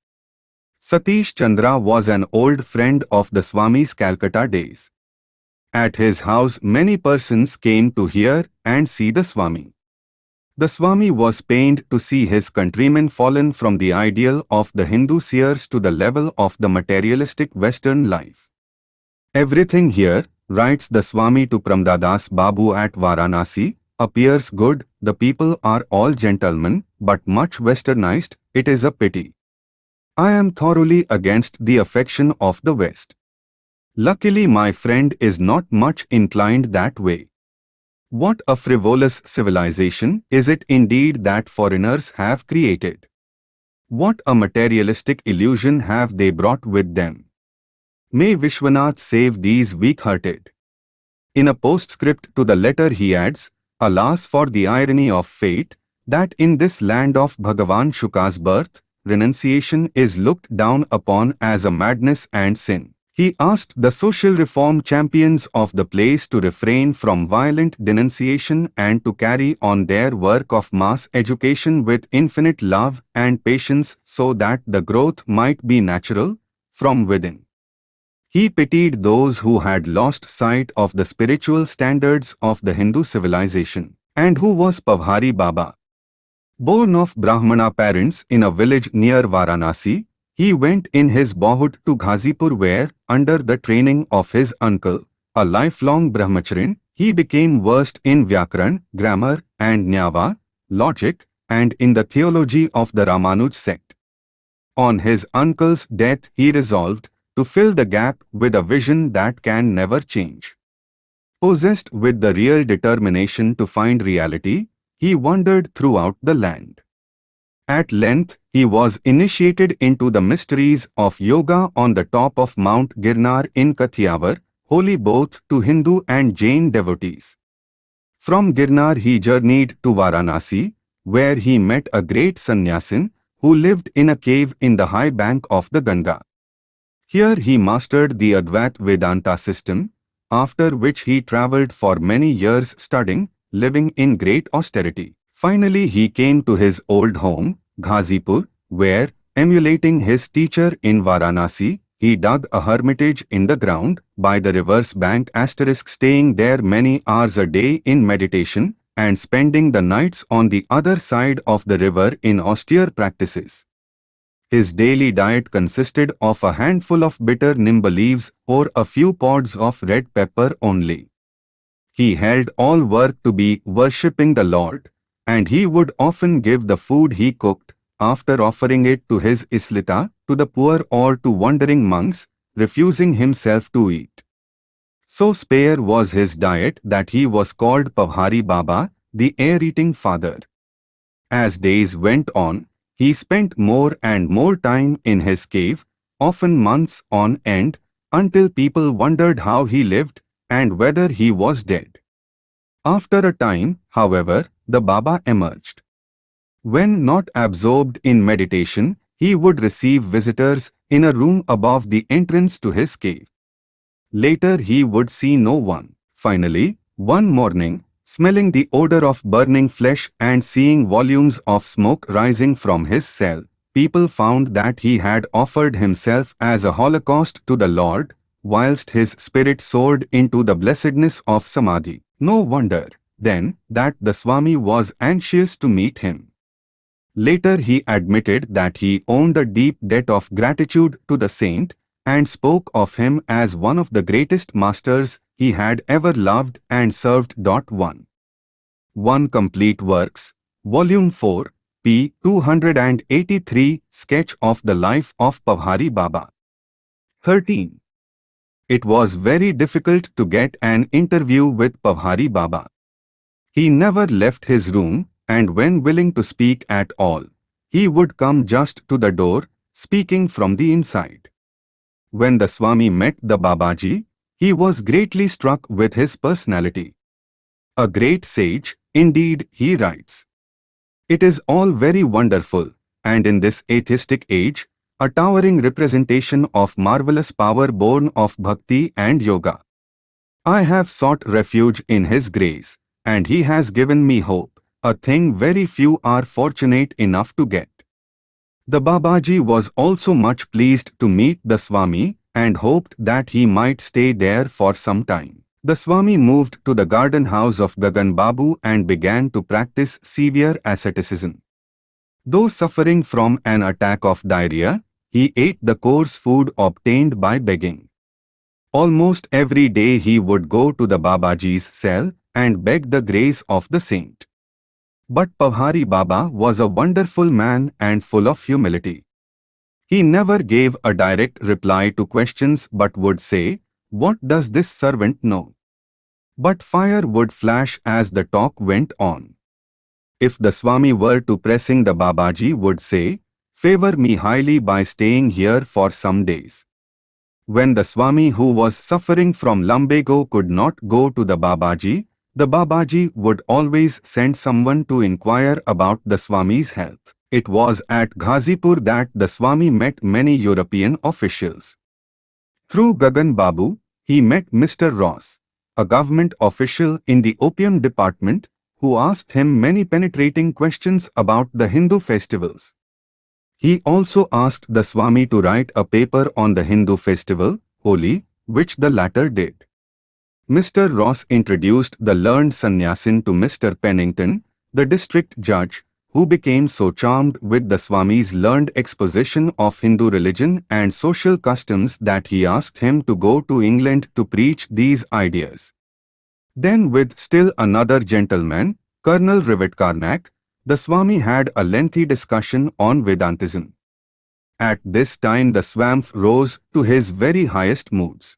Satish Chandra was an old friend of the Swami's Calcutta days. At his house many persons came to hear and see the Swami. The Swami was pained to see his countrymen fallen from the ideal of the Hindu seers to the level of the materialistic Western life. Everything here, writes the Swami to Pramdadas Babu at Varanasi, appears good, the people are all gentlemen, but much westernized, it is a pity. I am thoroughly against the affection of the West. Luckily my friend is not much inclined that way. What a frivolous civilization is it indeed that foreigners have created. What a materialistic illusion have they brought with them. May Vishwanath save these weak-hearted. In a postscript to the letter he adds, Alas for the irony of fate, that in this land of Bhagavan Shuka's birth, renunciation is looked down upon as a madness and sin. He asked the social reform champions of the place to refrain from violent denunciation and to carry on their work of mass education with infinite love and patience so that the growth might be natural from within. He pitied those who had lost sight of the spiritual standards of the Hindu civilization. And who was Pavhari Baba? Born of Brahmana parents in a village near Varanasi, he went in his boyhood to Ghazipur where, under the training of his uncle, a lifelong brahmacharin, he became versed in Vyakaran, grammar, and Nyaya, logic, and in the theology of the Ramanuj sect. On his uncle's death he resolved to fill the gap with a vision that can never change. Possessed with the real determination to find reality, he wandered throughout the land. At length, he was initiated into the mysteries of yoga on the top of Mount Girnar in Kathiawar, holy both to Hindu and Jain devotees. From Girnar he journeyed to Varanasi, where he met a great sannyasin who lived in a cave in the high bank of the Ganga. Here he mastered the Advait Vedanta system, after which he travelled for many years studying, living in great austerity. Finally he came to his old home, Ghazipur, where, emulating his teacher in Varanasi, he dug a hermitage in the ground by the river's bank asterisk staying there many hours a day in meditation and spending the nights on the other side of the river in austere practices. His daily diet consisted of a handful of bitter nimba leaves or a few pods of red pepper only. He held all work to be worshipping the Lord, and he would often give the food he cooked, after offering it to his Ishta, to the poor or to wandering monks, refusing himself to eat. So spare was his diet that he was called Pavhari Baba, the air-eating father. As days went on, he spent more and more time in his cave, often months on end, until people wondered how he lived and whether he was dead. After a time, however, the Baba emerged. When not absorbed in meditation, he would receive visitors in a room above the entrance to his cave. Later he would see no one. Finally, one morning, smelling the odor of burning flesh and seeing volumes of smoke rising from his cell, people found that he had offered himself as a holocaust to the Lord, whilst his spirit soared into the blessedness of Samadhi. No wonder, then, that the Swami was anxious to meet him. Later he admitted that he owned a deep debt of gratitude to the saint and spoke of him as one of the greatest masters he had ever loved and served. 1. 1 Complete Works, Volume 4, p. 283 Sketch of the Life of Pavhari Baba 13. It was very difficult to get an interview with Pavhari Baba. He never left his room and when willing to speak at all, he would come just to the door, speaking from the inside. When the Swami met the Babaji, he was greatly struck with his personality. A great sage, indeed, he writes. It is all very wonderful, and in this atheistic age, a towering representation of marvelous power born of bhakti and yoga. I have sought refuge in His grace, and He has given me hope a thing very few are fortunate enough to get. The Babaji was also much pleased to meet the Swami and hoped that he might stay there for some time. The Swami moved to the garden house of Gagan Babu and began to practice severe asceticism. Though suffering from an attack of diarrhea, he ate the coarse food obtained by begging. Almost every day he would go to the Babaji's cell and beg the grace of the saint. But Pavhari Baba was a wonderful man and full of humility. He never gave a direct reply to questions but would say, What does this servant know? But fire would flash as the talk went on. If the Swami were to pressing the Babaji would say, Favor me highly by staying here for some days. When the Swami who was suffering from lumbago could not go to the Babaji, the Babaji would always send someone to inquire about the Swami's health. It was at Ghazipur that the Swami met many European officials. Through Gagan Babu, he met Mr. Ross, a government official in the opium department, who asked him many penetrating questions about the Hindu festivals. He also asked the Swami to write a paper on the Hindu festival, Holi, which the latter did. Mr. Ross introduced the learned sannyasin to Mr. Pennington, the district judge, who became so charmed with the Swami's learned exposition of Hindu religion and social customs that he asked him to go to England to preach these ideas. Then with still another gentleman, Colonel Rivett Carnac, the Swami had a lengthy discussion on Vedantism. At this time the Swami rose to his very highest moods.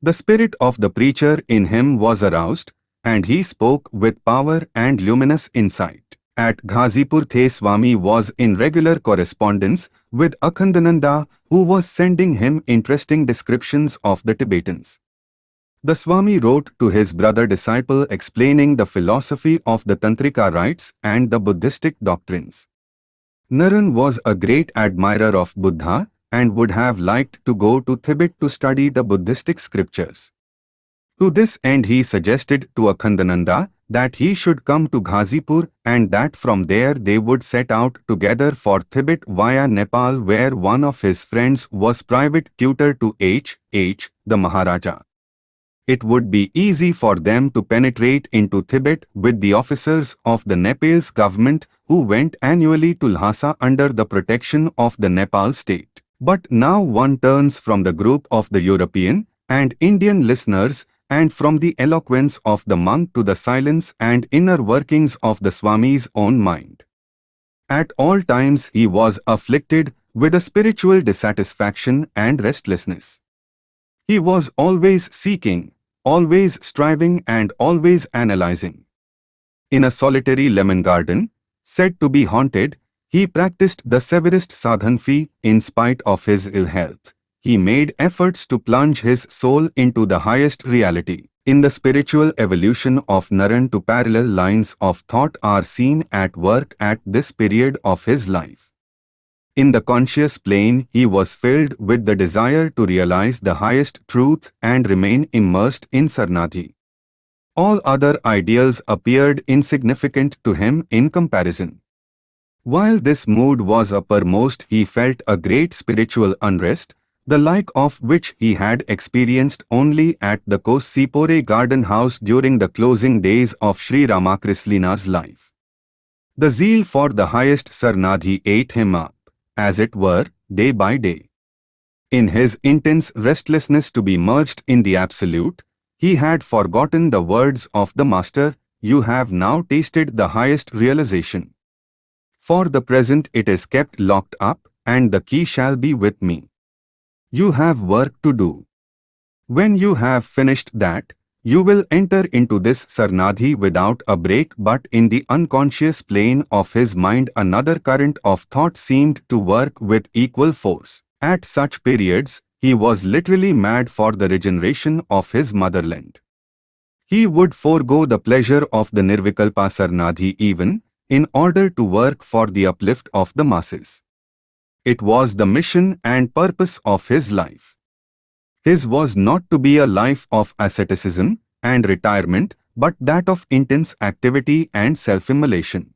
The spirit of the preacher in him was aroused, and he spoke with power and luminous insight. At Ghazipur The Swami was in regular correspondence with Akhandananda who was sending him interesting descriptions of the Tibetans. The Swami wrote to his brother disciple explaining the philosophy of the Tantrika rites and the Buddhistic doctrines. Naren was a great admirer of Buddha and would have liked to go to Tibet to study the Buddhistic scriptures. To this end he suggested to Akhandananda that he should come to Ghazipur and that from there they would set out together for Tibet via Nepal where one of his friends was private tutor to H. H. the Maharaja. It would be easy for them to penetrate into Tibet with the officers of the Nepal's government who went annually to Lhasa under the protection of the Nepal state. But now one turns from the group of the European and Indian listeners and from the eloquence of the monk to the silence and inner workings of the Swami's own mind. At all times he was afflicted with a spiritual dissatisfaction and restlessness. He was always seeking, always striving and always analyzing. In a solitary lemon garden, said to be haunted, he practiced the severest sadhana in spite of his ill health he made efforts to plunge his soul into the highest reality. In the spiritual evolution of Naren two parallel lines of thought are seen at work at this period of his life. In the conscious plane, he was filled with the desire to realize the highest truth and remain immersed in Samadhi. All other ideals appeared insignificant to him in comparison. While this mood was uppermost, he felt a great spiritual unrest, the like of which he had experienced only at the Cossipore garden house during the closing days of Sri Ramakrishna's life. The zeal for the highest Samadhi ate him up, as it were, day by day. In his intense restlessness to be merged in the Absolute, he had forgotten the words of the Master, You have now tasted the highest realization. For the present it is kept locked up, and the key shall be with me. You have work to do. When you have finished that, you will enter into this Samadhi without a break but in the unconscious plane of his mind another current of thought seemed to work with equal force. At such periods, he was literally mad for the regeneration of his motherland. He would forego the pleasure of the Nirvikalpa Samadhi even, in order to work for the uplift of the masses. It was the mission and purpose of his life. His was not to be a life of asceticism and retirement, but that of intense activity and self-immolation.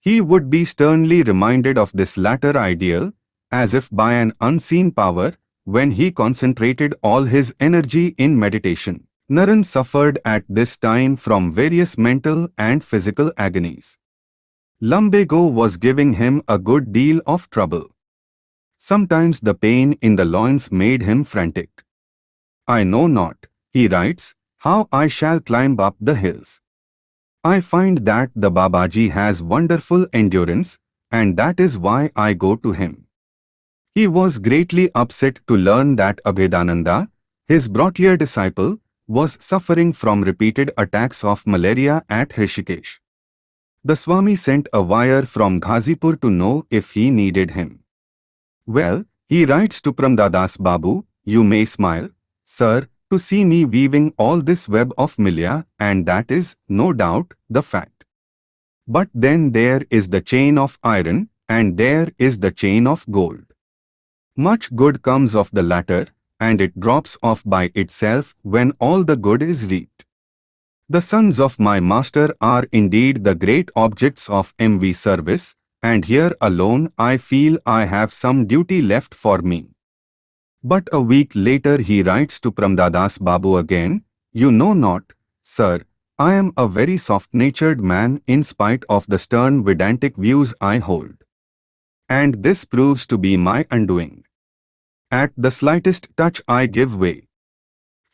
He would be sternly reminded of this latter ideal, as if by an unseen power, when he concentrated all his energy in meditation. Naren suffered at this time from various mental and physical agonies. Lumbago was giving him a good deal of trouble. Sometimes the pain in the loins made him frantic. I know not, he writes, how I shall climb up the hills. I find that the Babaji has wonderful endurance, and that is why I go to him. He was greatly upset to learn that Abhedananda, his brought-year disciple, was suffering from repeated attacks of malaria at Hrishikesh. The Swami sent a wire from Ghazipur to know if he needed him. Well, he writes to Pramdadas Babu, you may smile, sir, to see me weaving all this web of Maya, and that is, no doubt, the fact. But then there is the chain of iron, and there is the chain of gold. Much good comes of the latter, and it drops off by itself when all the good is reaped. The sons of my master are indeed the great objects of MV service, and here alone I feel I have some duty left for me. But a week later he writes to Pramdadas Babu again, You know not, sir, I am a very soft-natured man in spite of the stern Vedantic views I hold. And this proves to be my undoing. At the slightest touch I give way.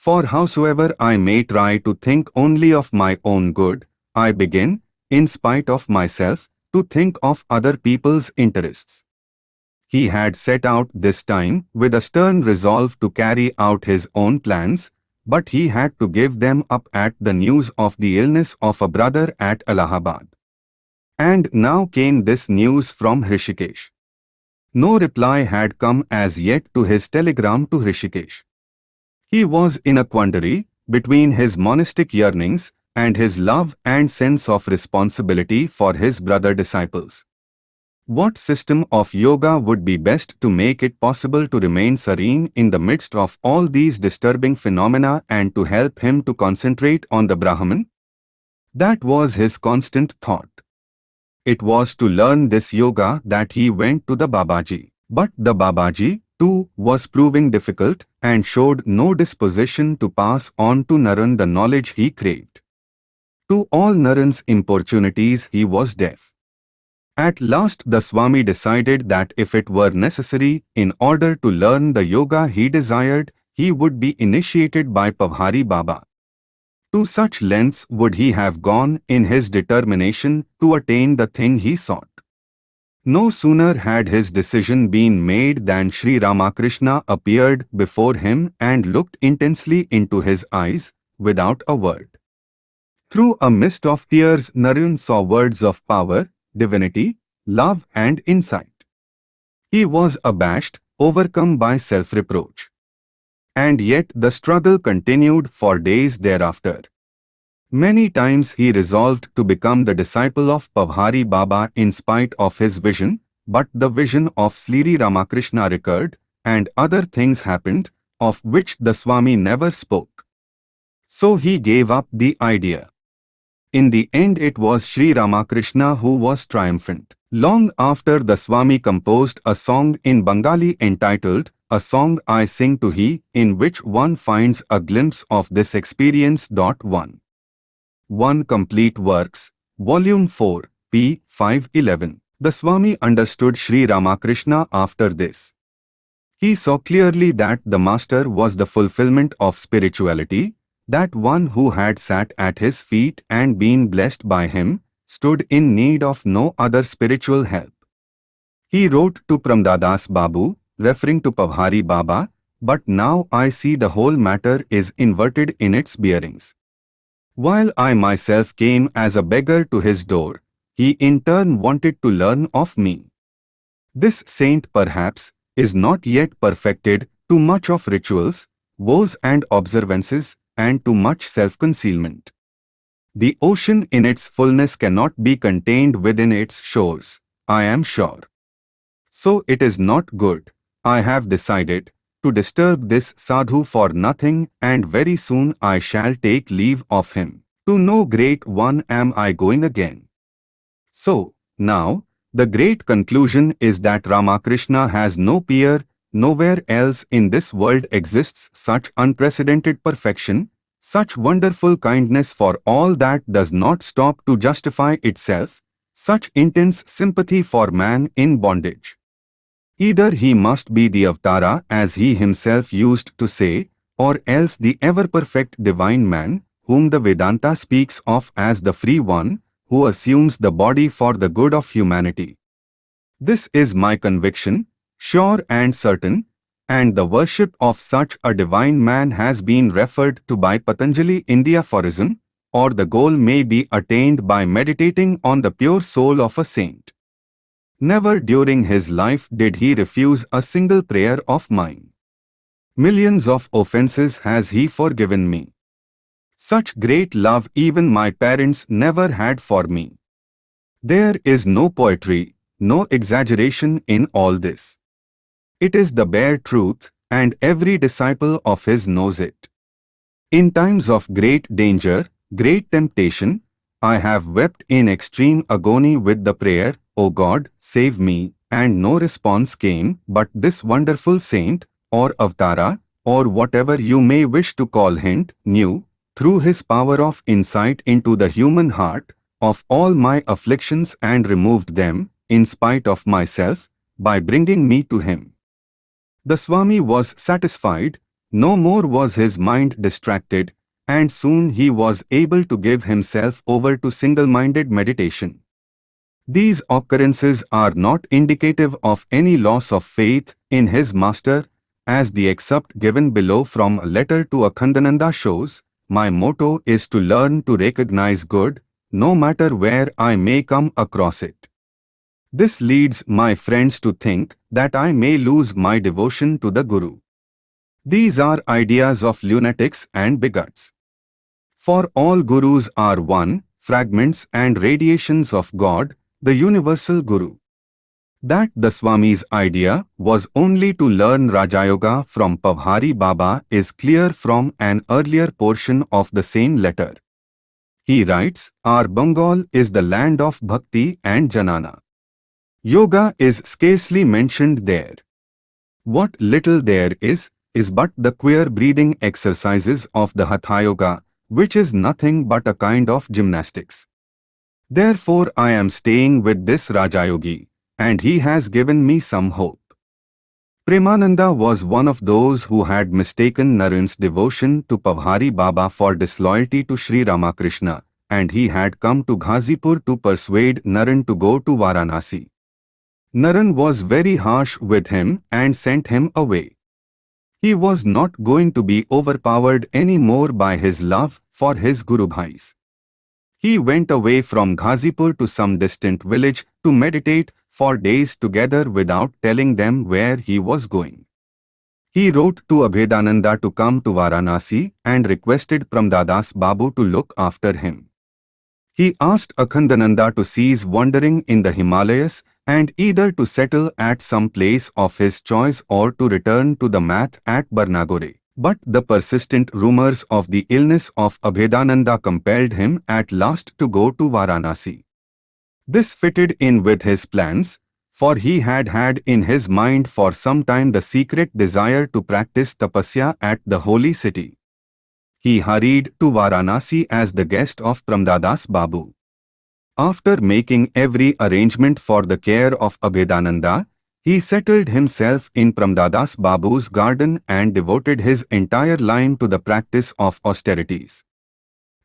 For howsoever I may try to think only of my own good, I begin, in spite of myself, to think of other people's interests. He had set out this time with a stern resolve to carry out his own plans, but he had to give them up at the news of the illness of a brother at Allahabad. And now came this news from Hrishikesh. No reply had come as yet to his telegram to Hrishikesh. He was in a quandary, between his monastic yearnings and his love and sense of responsibility for his brother disciples. What system of yoga would be best to make it possible to remain serene in the midst of all these disturbing phenomena and to help him to concentrate on the Brahman? That was his constant thought. It was to learn this yoga that he went to the Babaji. But the Babaji, too, was proving difficult and showed no disposition to pass on to Naren the knowledge he craved. To all Naren's importunities he was deaf. At last the Swami decided that if it were necessary, in order to learn the yoga he desired, he would be initiated by Pavhari Baba. To such lengths would he have gone in his determination to attain the thing he sought. No sooner had his decision been made than Sri Ramakrishna appeared before him and looked intensely into his eyes, without a word. Through a mist of tears Naren saw words of power, divinity, love and insight. He was abashed, overcome by self-reproach. And yet the struggle continued for days thereafter. Many times he resolved to become the disciple of Pavhari Baba in spite of his vision, but the vision of Sri Ramakrishna recurred, and other things happened, of which the Swami never spoke. So he gave up the idea. In the end it was Sri Ramakrishna who was triumphant. Long after the Swami composed a song in Bengali entitled A Song I Sing to He, in which one finds a glimpse of this experience. 1. 1 Complete Works, Volume 4, p. 511. The Swami understood Sri Ramakrishna after this. He saw clearly that the Master was the fulfillment of spirituality, that one who had sat at his feet and been blessed by him, stood in need of no other spiritual help. He wrote to Pramdadas Babu, referring to Pavhari Baba, but now I see the whole matter is inverted in its bearings. While I myself came as a beggar to his door, he in turn wanted to learn of me. This saint perhaps is not yet perfected too much of rituals, vows and observances, and too much self-concealment. The ocean in its fullness cannot be contained within its shores, I am sure. So it is not good, I have decided, to disturb this sadhu for nothing and very soon I shall take leave of him. To no great one am I going again. So, now, the great conclusion is that Ramakrishna has no peer Nowhere else in this world exists such unprecedented perfection, such wonderful kindness for all that does not stop to justify itself, such intense sympathy for man in bondage. Either he must be the Avatara as he himself used to say, or else the ever-perfect divine man, whom the Vedanta speaks of as the free one, who assumes the body for the good of humanity. This is my conviction, sure and certain, and the worship of such a divine man has been referred to by Patanjali in the aphorism, or the goal may be attained by meditating on the pure soul of a saint. Never during his life did he refuse a single prayer of mine. Millions of offenses has he forgiven me. Such great love even my parents never had for me. There is no poetry, no exaggeration in all this. It is the bare truth, and every disciple of his knows it. In times of great danger, great temptation, I have wept in extreme agony with the prayer, O God, save me, and no response came, but this wonderful saint, or avatara, or whatever you may wish to call hint, knew, through his power of insight into the human heart, of all my afflictions and removed them, in spite of myself, by bringing me to him. The Swami was satisfied, no more was his mind distracted, and soon he was able to give himself over to single-minded meditation. These occurrences are not indicative of any loss of faith in his master, as the excerpt given below from a letter to Akhandananda shows, my motto is to learn to recognize good, no matter where I may come across it. This leads my friends to think that I may lose my devotion to the Guru. These are ideas of lunatics and bigots. For all gurus are one, fragments and radiations of God, the universal guru. That the Swami's idea was only to learn Rajayoga from Pavhari Baba is clear from an earlier portion of the same letter. He writes, Our Bengal is the land of bhakti and jnana. Yoga is scarcely mentioned there. What little there is, is but the queer breathing exercises of the Hatha Yoga, which is nothing but a kind of gymnastics. Therefore I am staying with this Rajayogi, and he has given me some hope. Premananda was one of those who had mistaken Naren's devotion to Pavhari Baba for disloyalty to Sri Ramakrishna, and he had come to Ghazipur to persuade Naren to go to Varanasi. Naren was very harsh with him and sent him away. He was not going to be overpowered any more by his love for his Guru Bhais. He went away from Ghazipur to some distant village to meditate for days together without telling them where he was going. He wrote to Abhedananda to come to Varanasi and requested Pramdadas Babu to look after him. He asked Akhandananda to cease wandering in the Himalayas and either to settle at some place of his choice or to return to the math at Barnagore. But the persistent rumors of the illness of Abhedananda compelled him at last to go to Varanasi. This fitted in with his plans, for he had had in his mind for some time the secret desire to practice tapasya at the holy city. He hurried to Varanasi as the guest of Pramdadas Babu. After making every arrangement for the care of Abhedananda, he settled himself in Pramdadas Babu's garden and devoted his entire life to the practice of austerities.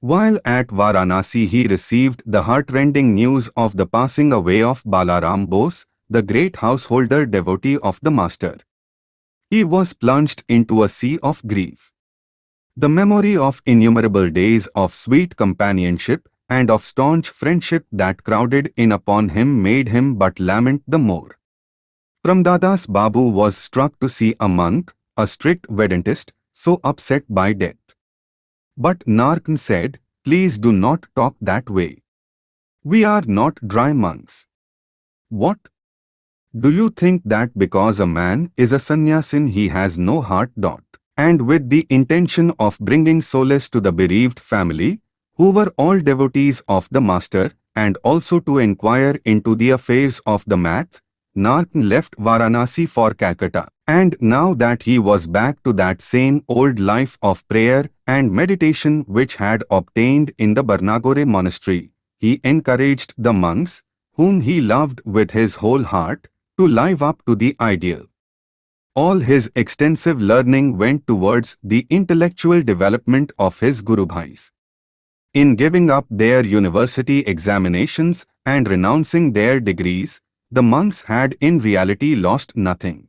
While at Varanasi he received the heartrending news of the passing away of Balaram Bose, the great householder devotee of the Master. He was plunged into a sea of grief. The memory of innumerable days of sweet companionship and of staunch friendship that crowded in upon him made him but lament the more. Pramdadas Babu was struck to see a monk, a strict Vedantist, so upset by death. But Naren said, Please do not talk that way. We are not dry monks. What? Do you think that because a man is a sannyasin he has no heart? Dot. And with the intention of bringing solace to the bereaved family, who were all devotees of the Master, and also to inquire into the affairs of the math, Naren left Varanasi for Calcutta. And now that he was back to that same old life of prayer and meditation which had obtained in the Barnagore monastery, he encouraged the monks, whom he loved with his whole heart, to live up to the ideal. All his extensive learning went towards the intellectual development of his Guru Bhais. In giving up their university examinations and renouncing their degrees, the monks had in reality lost nothing.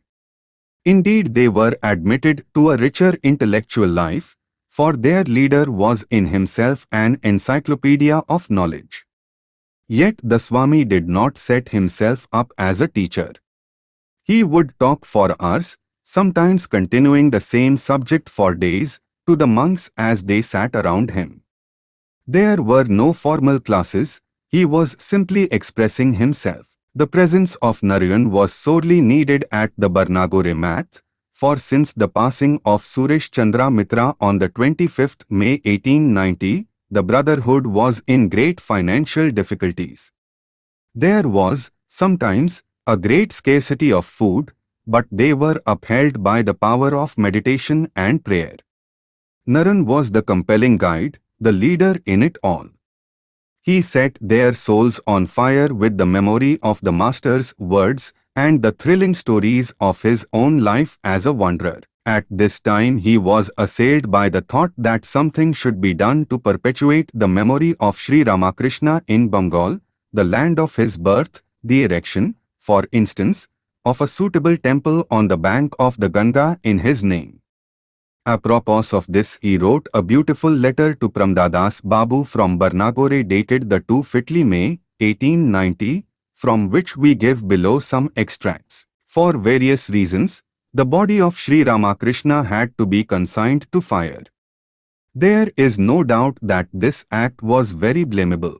Indeed, they were admitted to a richer intellectual life, for their leader was in himself an encyclopedia of knowledge. Yet the Swami did not set himself up as a teacher. He would talk for hours, sometimes continuing the same subject for days, to the monks as they sat around him. There were no formal classes, he was simply expressing himself. The presence of Narayan was sorely needed at the Barnagore math, for since the passing of Suresh Chandra Mitra on the 25th May 1890, the Brotherhood was in great financial difficulties. There was, sometimes, a great scarcity of food, but they were upheld by the power of meditation and prayer. Naren was the compelling guide, the leader in it all. He set their souls on fire with the memory of the Master's words and the thrilling stories of his own life as a wanderer. At this time he was assailed by the thought that something should be done to perpetuate the memory of Sri Ramakrishna in Bengal, the land of his birth, the erection, for instance, of a suitable temple on the bank of the Ganga in his name. Apropos of this, he wrote a beautiful letter to Pramdadas Babu from Barnagore dated the 2 Fitli May, 1890, from which we give below some extracts. For various reasons, the body of Sri Ramakrishna had to be consigned to fire. There is no doubt that this act was very blamable.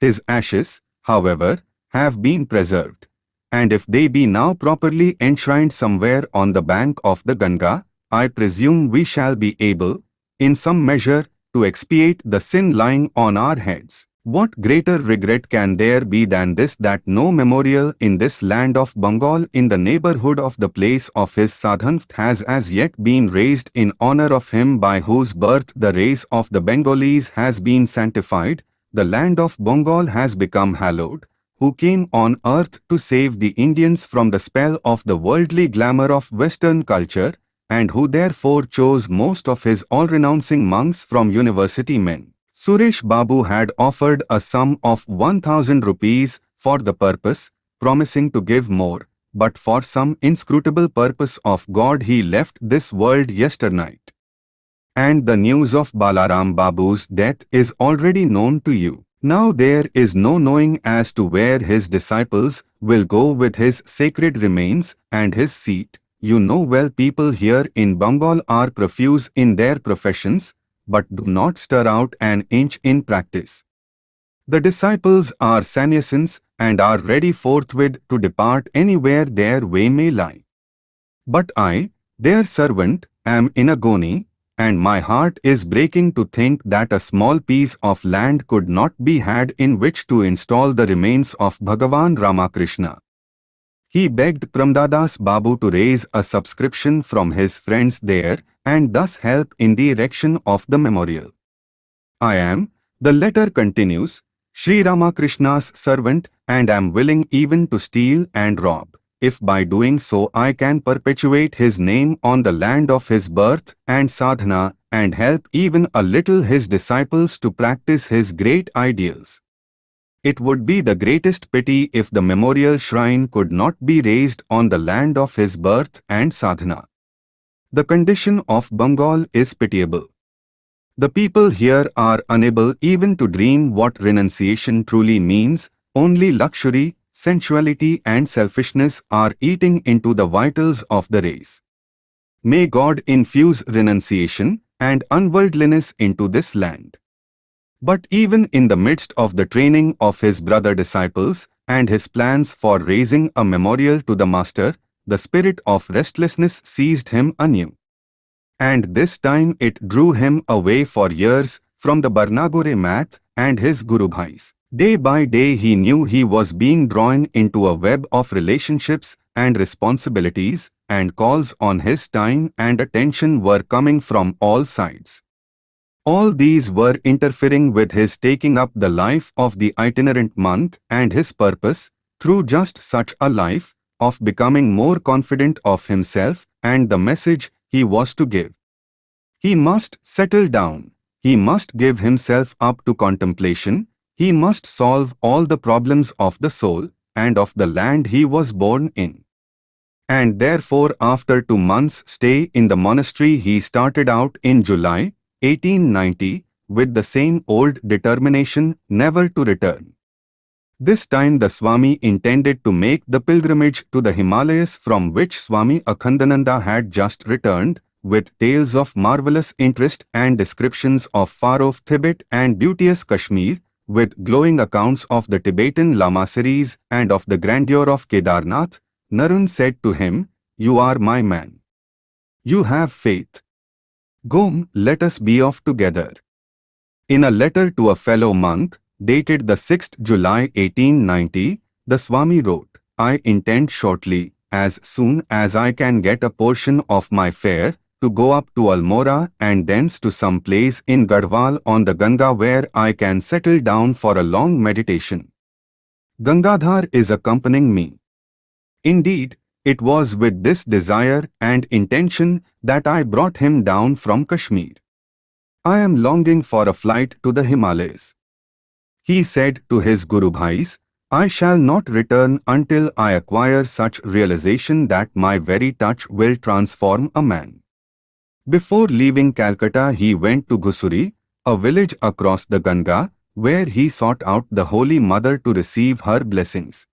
His ashes, however, have been preserved, and if they be now properly enshrined somewhere on the bank of the Ganga, I presume we shall be able, in some measure, to expiate the sin lying on our heads. What greater regret can there be than this that no memorial in this land of Bengal in the neighborhood of the place of his sadhana has as yet been raised in honor of him by whose birth the race of the Bengalis has been sanctified, the land of Bengal has become hallowed, who came on earth to save the Indians from the spell of the worldly glamour of Western culture, and who therefore chose most of his all-renouncing monks from university men. Suresh Babu had offered a sum of 1000 rupees for the purpose, promising to give more, but for some inscrutable purpose of God he left this world yesternight. And the news of Balaram Babu's death is already known to you. Now there is no knowing as to where his disciples will go with his sacred remains and his seat. You know well people here in Bengal are profuse in their professions, but do not stir out an inch in practice. The disciples are sannyasins and are ready forthwith to depart anywhere their way may lie. But I, their servant, am in agony, and my heart is breaking to think that a small piece of land could not be had in which to install the remains of Bhagavan Ramakrishna. He begged Pramadadas Babu to raise a subscription from his friends there and thus help in the erection of the memorial. I am, the letter continues, Sri Ramakrishna's servant and am willing even to steal and rob, if by doing so I can perpetuate his name on the land of his birth and sadhana and help even a little his disciples to practice his great ideals. It would be the greatest pity if the memorial shrine could not be raised on the land of his birth and sadhana. The condition of Bengal is pitiable. The people here are unable even to dream what renunciation truly means, only luxury, sensuality and selfishness are eating into the vitals of the race. May God infuse renunciation and unworldliness into this land. But even in the midst of the training of his brother disciples and his plans for raising a memorial to the Master, the spirit of restlessness seized him anew. And this time it drew him away for years from the Barnagore math and his Guru Bhais. Day by day he knew he was being drawn into a web of relationships and responsibilities and calls on his time and attention were coming from all sides. All these were interfering with his taking up the life of the itinerant monk and his purpose, through just such a life, of becoming more confident of himself and the message he was to give. He must settle down. He must give himself up to contemplation. He must solve all the problems of the soul and of the land he was born in. And therefore after two months' stay in the monastery he started out in July 1890 with the same old determination never to return. This time the Swami intended to make the pilgrimage to the Himalayas from which Swami Akhandananda had just returned, with tales of marvelous interest and descriptions of far-off Tibet and beauteous Kashmir, with glowing accounts of the Tibetan Lamaseries and of the grandeur of Kedarnath, Naren said to him, You are my man. You have faith. Go, let us be off together. In a letter to a fellow monk, dated the 6th July 1890, the Swami wrote, I intend shortly, as soon as I can get a portion of my fare, to go up to Almora and thence to some place in Garhwal on the Ganga where I can settle down for a long meditation. Gangadhar is accompanying me. Indeed, it was with this desire and intention that I brought him down from Kashmir. I am longing for a flight to the Himalayas. He said to his Guru Bhais, I shall not return until I acquire such realization that my very touch will transform a man. Before leaving Calcutta he went to Ghusuri, a village across the Ganga, where he sought out the Holy Mother to receive her blessings.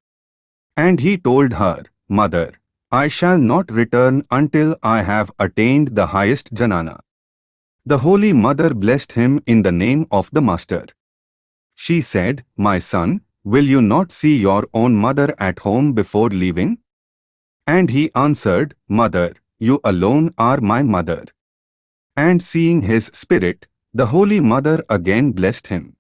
And he told her, Mother, I shall not return until I have attained the highest jnana. The Holy Mother blessed him in the name of the Master. She said, My son, will you not see your own mother at home before leaving? And he answered, Mother, you alone are my mother. And seeing his spirit, the Holy Mother again blessed him.